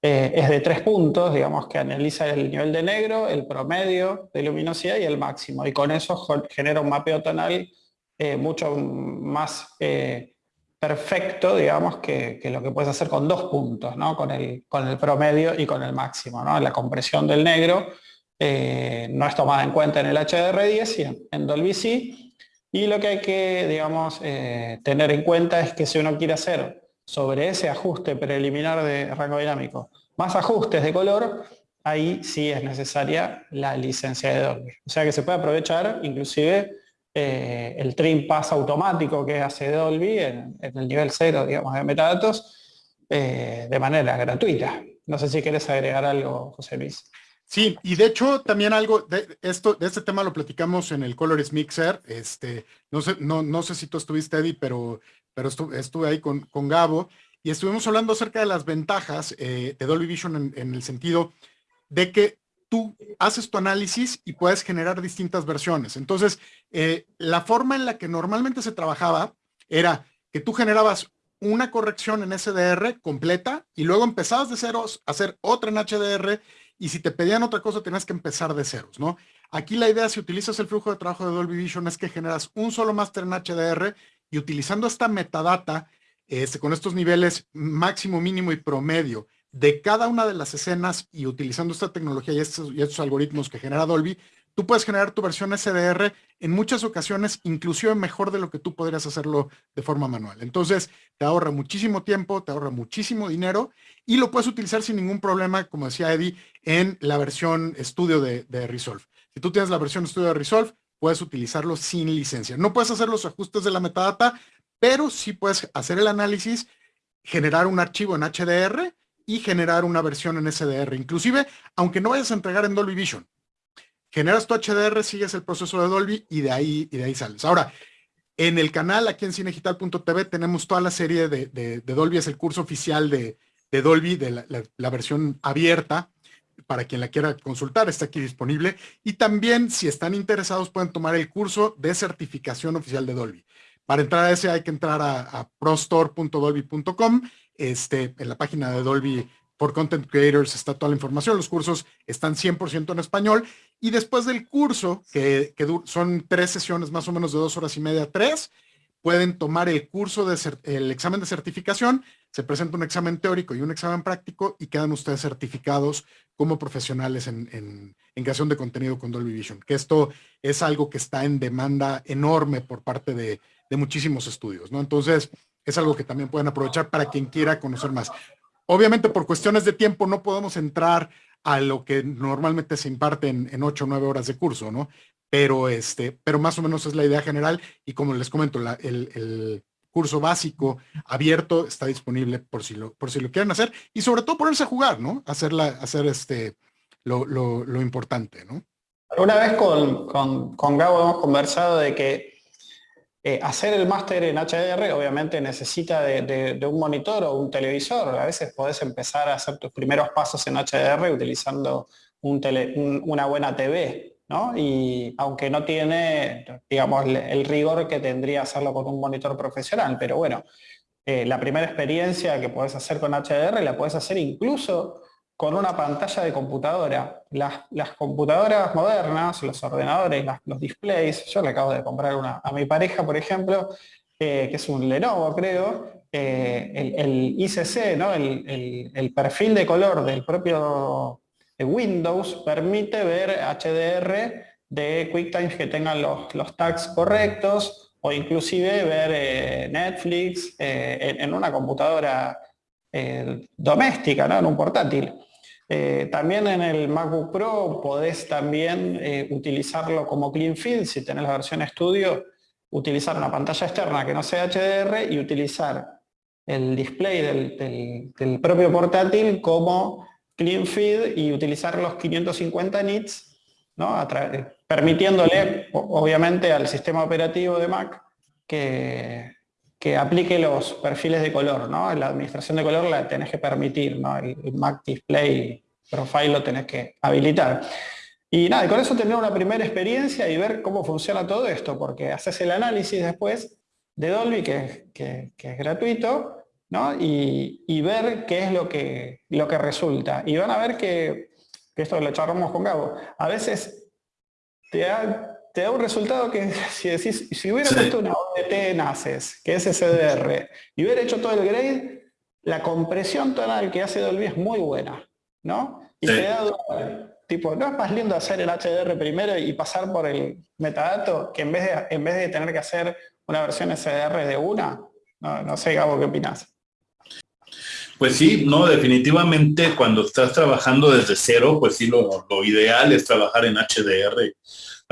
eh, es de tres puntos, digamos que analiza el nivel de negro, el promedio de luminosidad y el máximo. Y con eso genera un mapeo tonal mucho más perfecto, digamos, que, lo que puedes hacer con dos puntos, ¿no? con, el, con el promedio y con el máximo. ¿no? La compresión del negro no es tomada en cuenta en el HDR10 y en, Dolby sí. Y lo que hay que, digamos, tener en cuenta es que si uno quiere hacer sobre ese ajuste preliminar de rango dinámico, más ajustes de color, ahí sí es necesaria la licencia de Dolby. O sea que se puede aprovechar inclusive eh, el trim pass automático que hace Dolby en, el nivel cero, digamos, de metadatos, eh, de manera gratuita. No sé si quieres agregar algo, José Luis. Sí, y de hecho también algo de esto, de este tema lo platicamos en el Colors Mixer. Este, no sé, no, no sé si tú estuviste, Eddie, pero, pero estuve, ahí con, con Gabo y estuvimos hablando acerca de las ventajas eh, de Dolby Vision en, el sentido de que tú haces tu análisis y puedes generar distintas versiones. Entonces, eh, la forma en la que normalmente se trabajaba era que tú generabas una corrección en SDR completa y luego empezabas de ceros a hacer otra en HDR y si te pedían otra cosa tenías que empezar de ceros, ¿no? Aquí la idea, si utilizas el flujo de trabajo de Dolby Vision, es que generas un solo máster en HDR y utilizando esta metadata, este, con estos niveles máximo, mínimo y promedio de cada una de las escenas y utilizando esta tecnología y estos, algoritmos que genera Dolby, tú puedes generar tu versión SDR en muchas ocasiones, inclusive mejor de lo que tú podrías hacerlo de forma manual. Entonces, te ahorra muchísimo tiempo, te ahorra muchísimo dinero y lo puedes utilizar sin ningún problema, como decía Eddie, en la versión estudio de, Resolve. Si tú tienes la versión estudio de Resolve, puedes utilizarlo sin licencia. No puedes hacer los ajustes de la metadata, pero sí puedes hacer el análisis, generar un archivo en HDR y generar una versión en SDR. Inclusive, aunque no vayas a entregar en Dolby Vision, generas tu HDR, sigues el proceso de Dolby y de ahí, y de ahí sales. Ahora, en el canal, aquí en cinegital.tv, tenemos toda la serie de Dolby, es el curso oficial de, de Dolby, de la, versión abierta, para quien la quiera consultar, está aquí disponible. Y también, si están interesados, pueden tomar el curso de certificación oficial de Dolby. Para entrar a ese hay que entrar a, prostore.dolby.com. Este, en la página de Dolby por Content Creators está toda la información. Los cursos están 100% en español. Y después del curso, que, que, son tres sesiones más o menos de dos horas y media, tres, pueden tomar el curso de el examen de certificación, se presenta un examen teórico y un examen práctico y quedan ustedes certificados como profesionales en, creación de contenido con Dolby Vision, que esto es algo que está en demanda enorme por parte de, muchísimos estudios, ¿no? Entonces, es algo que también pueden aprovechar para quien quiera conocer más. Obviamente, por cuestiones de tiempo, no podemos entrar a lo que normalmente se imparte en, en 8 o 9 horas de curso, ¿no? pero, este, pero más o menos es la idea general y como les comento, el, curso básico abierto está disponible por si lo, por si lo quieren hacer y sobre todo ponerse a jugar, ¿no? Hacerla, hacer este, lo, importante, ¿no? Una vez con, con, Gabo hemos conversado de que eh, hacer el máster en HDR obviamente necesita de, un monitor o un televisor. A veces podés empezar a hacer tus primeros pasos en HDR utilizando un una buena TV, y aunque no tiene, el rigor que tendría hacerlo con un monitor profesional, pero bueno, eh, la primera experiencia que puedes hacer con HDR la puedes hacer incluso con una pantalla de computadora. Las, computadoras modernas, los ordenadores, los displays, yo le acabo de comprar una a mi pareja, por ejemplo, eh, que es un Lenovo, creo, eh, el, ICC, ¿no? el perfil de color del propio Windows permite ver HDR de QuickTime que tengan los, los tags correctos o inclusive ver eh, Netflix en, una computadora eh, doméstica, ¿no? en un portátil. también en el MacBook Pro podés también utilizarlo como clean field, si tenés la versión estudio, utilizar una pantalla externa que no sea HDR y utilizar el display del, del propio portátil como clean feed y utilizar los 550 nits, ¿no? permitiéndole, obviamente, al sistema operativo de Mac que, que aplique los perfiles de color. ¿no? La administración de color la tenés que permitir, ¿no? el, Mac Display Profile lo tenés que habilitar. Y nada, con eso tener una primera experiencia y ver cómo funciona todo esto, porque haces el análisis después de Dolby, que, que es gratuito, y, ver qué es lo que, lo que resulta. Y van a ver que, esto lo charlamos con Gabo, a veces te da, te da un resultado que si decís, si hubiera puesto una ODT en ACES, que es SDR, y hubiera hecho todo el grade, la compresión tonal que hace Dolby es muy buena, ¿no? Y te da tipo, ¿no es más lindo hacer el HDR primero y pasar por el metadato que en vez de, en vez de tener que hacer una versión SDR de una? No, no sé, Gabo, ¿qué opinas? Pues sí, no, definitivamente cuando estás trabajando desde cero, pues sí, lo, ideal es trabajar en HDR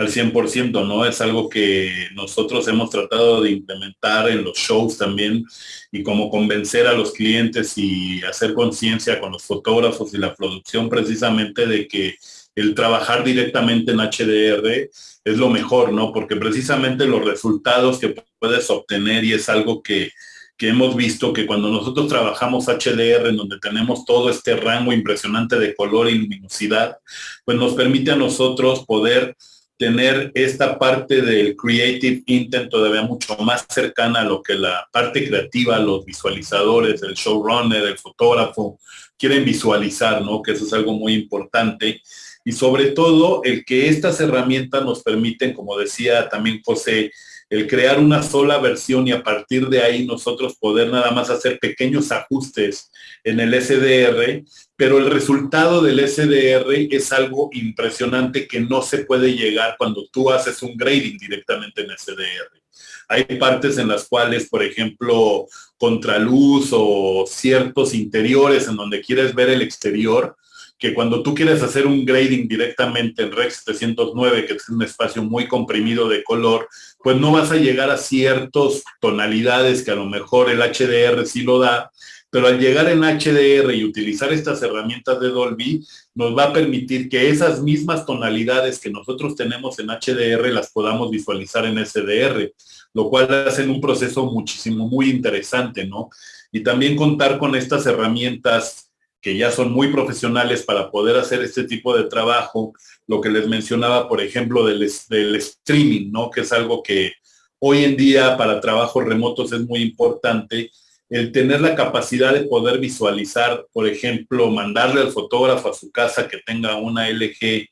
al 100%, ¿no? Es algo que nosotros hemos tratado de implementar en los shows también y como convencer a los clientes y hacer conciencia con los fotógrafos y la producción precisamente de que el trabajar directamente en HDR es lo mejor, ¿no? Porque precisamente los resultados que puedes obtener y es algo que, que hemos visto que cuando nosotros trabajamos HDR, en donde tenemos todo este rango impresionante de color y luminosidad, pues nos permite a nosotros poder tener esta parte del creative intent todavía mucho más cercana a lo que la parte creativa, los visualizadores, el showrunner, el fotógrafo quieren visualizar, ¿no? Que eso es algo muy importante. Y sobre todo el que estas herramientas nos permiten, como decía también José, el crear una sola versión y a partir de ahí nosotros poder nada más hacer pequeños ajustes en el SDR, pero el resultado del SDR es algo impresionante que no se puede llegar cuando tú haces un grading directamente en SDR. Hay partes en las cuales, por ejemplo, contraluz o ciertos interiores en donde quieres ver el exterior, que cuando tú quieres hacer un grading directamente en Rex 709, que es un espacio muy comprimido de color, pues no vas a llegar a ciertas tonalidades que a lo mejor el HDR sí lo da, pero al llegar en HDR y utilizar estas herramientas de Dolby, nos va a permitir que esas mismas tonalidades que nosotros tenemos en HDR las podamos visualizar en SDR, lo cual hace un proceso muchísimo, muy interesante, ¿no? Y también contar con estas herramientas que ya son muy profesionales para poder hacer este tipo de trabajo, lo que les mencionaba, por ejemplo, del, streaming, ¿no? Que es algo que hoy en día para trabajos remotos es muy importante, el tener la capacidad de poder visualizar, por ejemplo, mandarle al fotógrafo a su casa que tenga una LG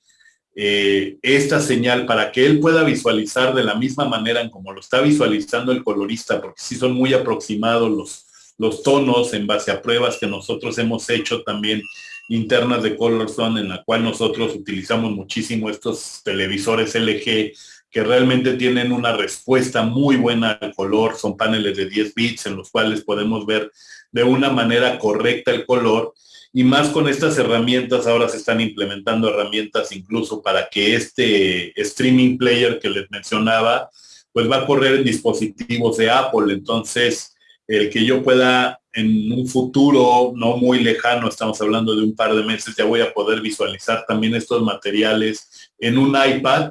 eh, esta señal para que él pueda visualizar de la misma manera en como lo está visualizando el colorista, porque sí son muy aproximados los, los tonos en base a pruebas que nosotros hemos hecho también internas de Color Zone, en la cual nosotros utilizamos muchísimo estos televisores LG que realmente tienen una respuesta muy buena al color, son paneles de 10 bits en los cuales podemos ver de una manera correcta el color. Y más con estas herramientas, ahora se están implementando herramientas incluso para que este streaming player que les mencionaba, pues va a correr en dispositivos de Apple, entonces el que yo pueda en un futuro no muy lejano, estamos hablando de un par de meses, ya voy a poder visualizar también estos materiales en un iPad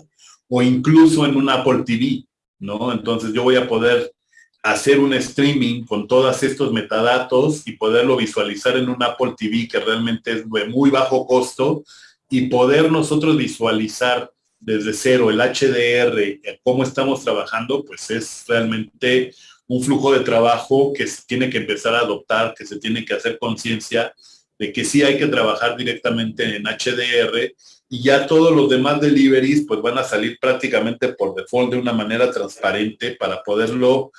o incluso en un Apple TV, ¿no? Entonces yo voy a poder hacer un streaming con todos estos metadatos y poderlo visualizar en un Apple TV que realmente es de muy bajo costo y poder nosotros visualizar desde cero el HDR, cómo estamos trabajando, pues es realmente un flujo de trabajo que se tiene que empezar a adoptar, que se tiene que hacer conciencia de que sí hay que trabajar directamente en HDR y ya todos los demás deliveries pues van a salir prácticamente por default de una manera transparente para poderlo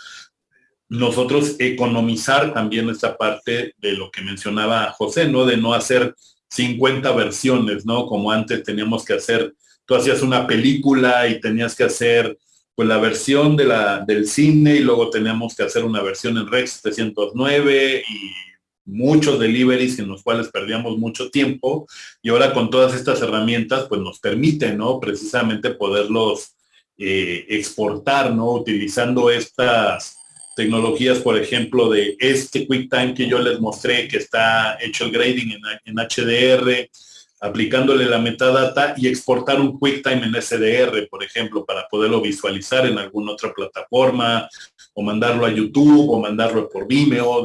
nosotros economizar también esta parte de lo que mencionaba José, ¿no? De no hacer 50 versiones, ¿no? Como antes teníamos que hacer, tú hacías una película y tenías que hacer pues la versión de la, del cine y luego teníamos que hacer una versión en Rex 709 y muchos deliveries en los cuales perdíamos mucho tiempo y ahora con todas estas herramientas pues nos permite, ¿no? Precisamente poderlos eh, exportar, ¿no? Utilizando estas tecnologías, por ejemplo, de este QuickTime que yo les mostré, que está hecho el grading en, en HDR, aplicándole la metadata y exportar un QuickTime en SDR, por ejemplo, para poderlo visualizar en alguna otra plataforma, o mandarlo a YouTube, o mandarlo por Vimeo,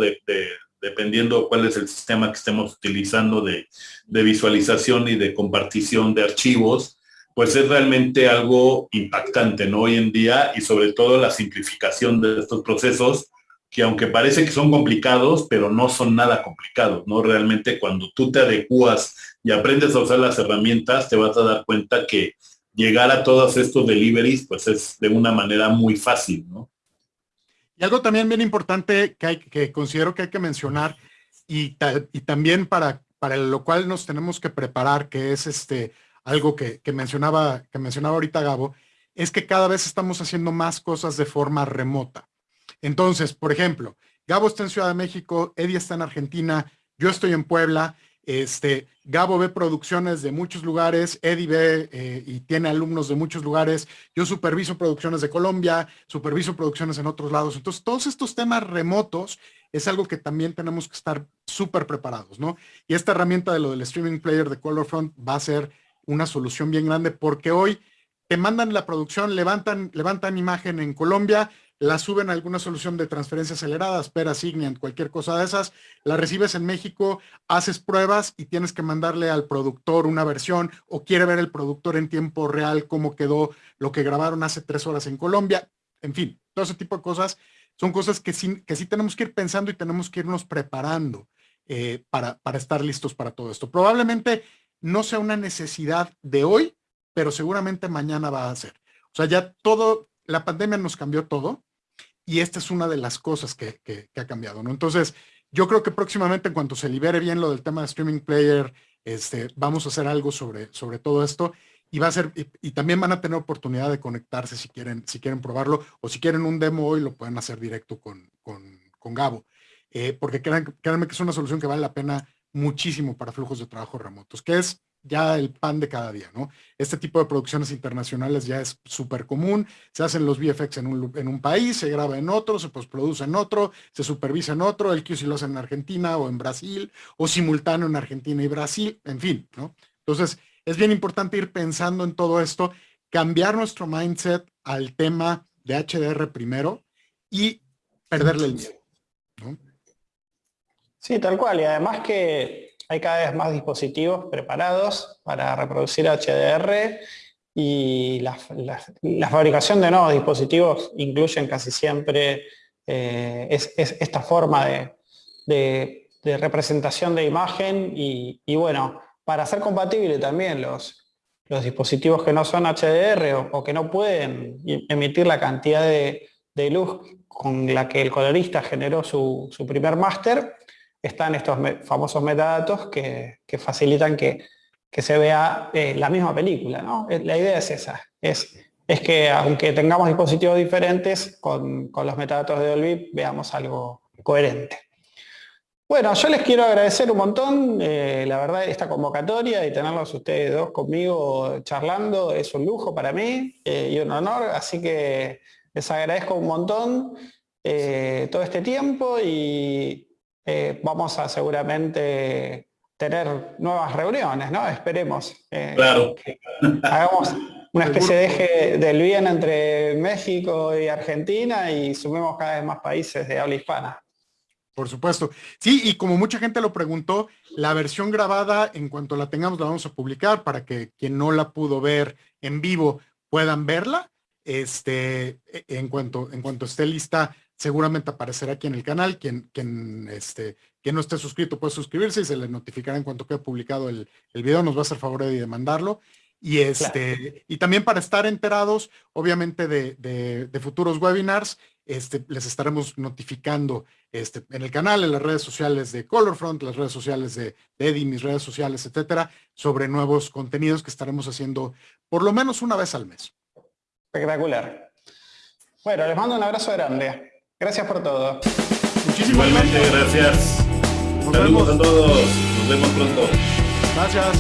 dependiendo cuál es el sistema que estemos utilizando de, de visualización y de compartición de archivos, pues es realmente algo impactante, ¿no? Hoy en día, y sobre todo la simplificación de estos procesos, que aunque parece que son complicados, pero no son nada complicados, ¿no? Realmente cuando tú te adecuas y aprendes a usar las herramientas, te vas a dar cuenta que llegar a todos estos deliveries, pues es de una manera muy fácil, ¿no? Y algo también bien importante que, hay, que considero que hay que mencionar y, y también para, para lo cual nos tenemos que preparar, que es este algo que, que, mencionaba, que mencionaba ahorita Gabo, es que cada vez estamos haciendo más cosas de forma remota. Entonces, por ejemplo, Gabo está en Ciudad de México, Eddie está en Argentina, yo estoy en Puebla, este, Gabo ve producciones de muchos lugares, Eddie ve eh, y tiene alumnos de muchos lugares, yo superviso producciones de Colombia, superviso producciones en otros lados. Entonces, todos estos temas remotos es algo que también tenemos que estar súper preparados, ¿no? Y esta herramienta de lo del streaming player de Colorfront va a ser una solución bien grande porque hoy te mandan la producción, levantan, levantan imagen en Colombia, la suben a alguna solución de transferencia acelerada, espera, Signient, cualquier cosa de esas, la recibes en México, haces pruebas y tienes que mandarle al productor una versión o quiere ver el productor en tiempo real cómo quedó lo que grabaron hace tres horas en Colombia. En fin, todo ese tipo de cosas son cosas que sí, que sí tenemos que ir pensando y tenemos que irnos preparando eh, para, para estar listos para todo esto. Probablemente no sea una necesidad de hoy, pero seguramente mañana va a ser. O sea, ya todo, la pandemia nos cambió todo y esta es una de las cosas que, ha cambiado, ¿no? Entonces, yo creo que próximamente en cuanto se libere bien lo del tema de streaming player, este, vamos a hacer algo sobre, sobre todo esto y va a ser, y, también van a tener oportunidad de conectarse si quieren, si quieren probarlo o si quieren un demo hoy lo pueden hacer directo con, con, Gabo. Eh, porque créanme que es una solución que vale la pena muchísimo para flujos de trabajo remotos, que es ya el pan de cada día, ¿no? Este tipo de producciones internacionales ya es súper común, se hacen los VFX en un, en un, país, se graba en otro, se postproduce en otro, se supervisa en otro, el QC lo hace en Argentina o en Brasil, o simultáneo en Argentina y Brasil, en fin, ¿no? Entonces, es bien importante ir pensando en todo esto, cambiar nuestro mindset al tema de HDR primero y perderle el miedo. Sí, tal cual, y además que hay cada vez más dispositivos preparados para reproducir HDR y la, fabricación de nuevos dispositivos incluyen casi siempre eh, esta forma de, representación de imagen y, bueno, para ser compatible también los, dispositivos que no son HDR o, que no pueden emitir la cantidad de, luz con la que el colorista generó su, su primer máster, están estos famosos metadatos que, facilitan que, se vea eh, la misma película. ¿no? Eh, la idea es esa, es, es que aunque tengamos dispositivos diferentes, con, los metadatos de Dolby veamos algo coherente. Bueno, yo les quiero agradecer un montón, eh, la verdad, esta convocatoria y tenerlos ustedes dos conmigo charlando es un lujo para mí y un honor, así que les agradezco un montón todo este tiempo y, eh, vamos a seguramente tener nuevas reuniones, ¿no? Esperemos. Eh, claro. hagamos una especie de eje del bien entre México y Argentina y sumemos cada vez más países de habla hispana. Por supuesto. Sí, y como mucha gente lo preguntó, la versión grabada, en cuanto la tengamos, la vamos a publicar para que quien no la pudo ver en vivo puedan verla. Este, e, en cuanto, en cuanto esté lista, seguramente aparecerá aquí en el canal. Quien, quien, este, quien no esté suscrito puede suscribirse y se le notificará en cuanto quede publicado el, el video. Nos va a hacer favor de mandarlo. Y, este, y también para estar enterados, obviamente, de, de, futuros webinars, este, les estaremos notificando este, en el canal, en las redes sociales de Colorfront, las redes sociales de, de Eddie, mis redes sociales, etcétera, sobre nuevos contenidos que estaremos haciendo por lo menos una vez al mes. Espectacular. Bueno, les mando un abrazo grande. Gracias por todo. Muchísimas Igualmente, gracias. Nos Saludos vemos. a todos. Nos vemos pronto. Gracias.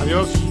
Adiós.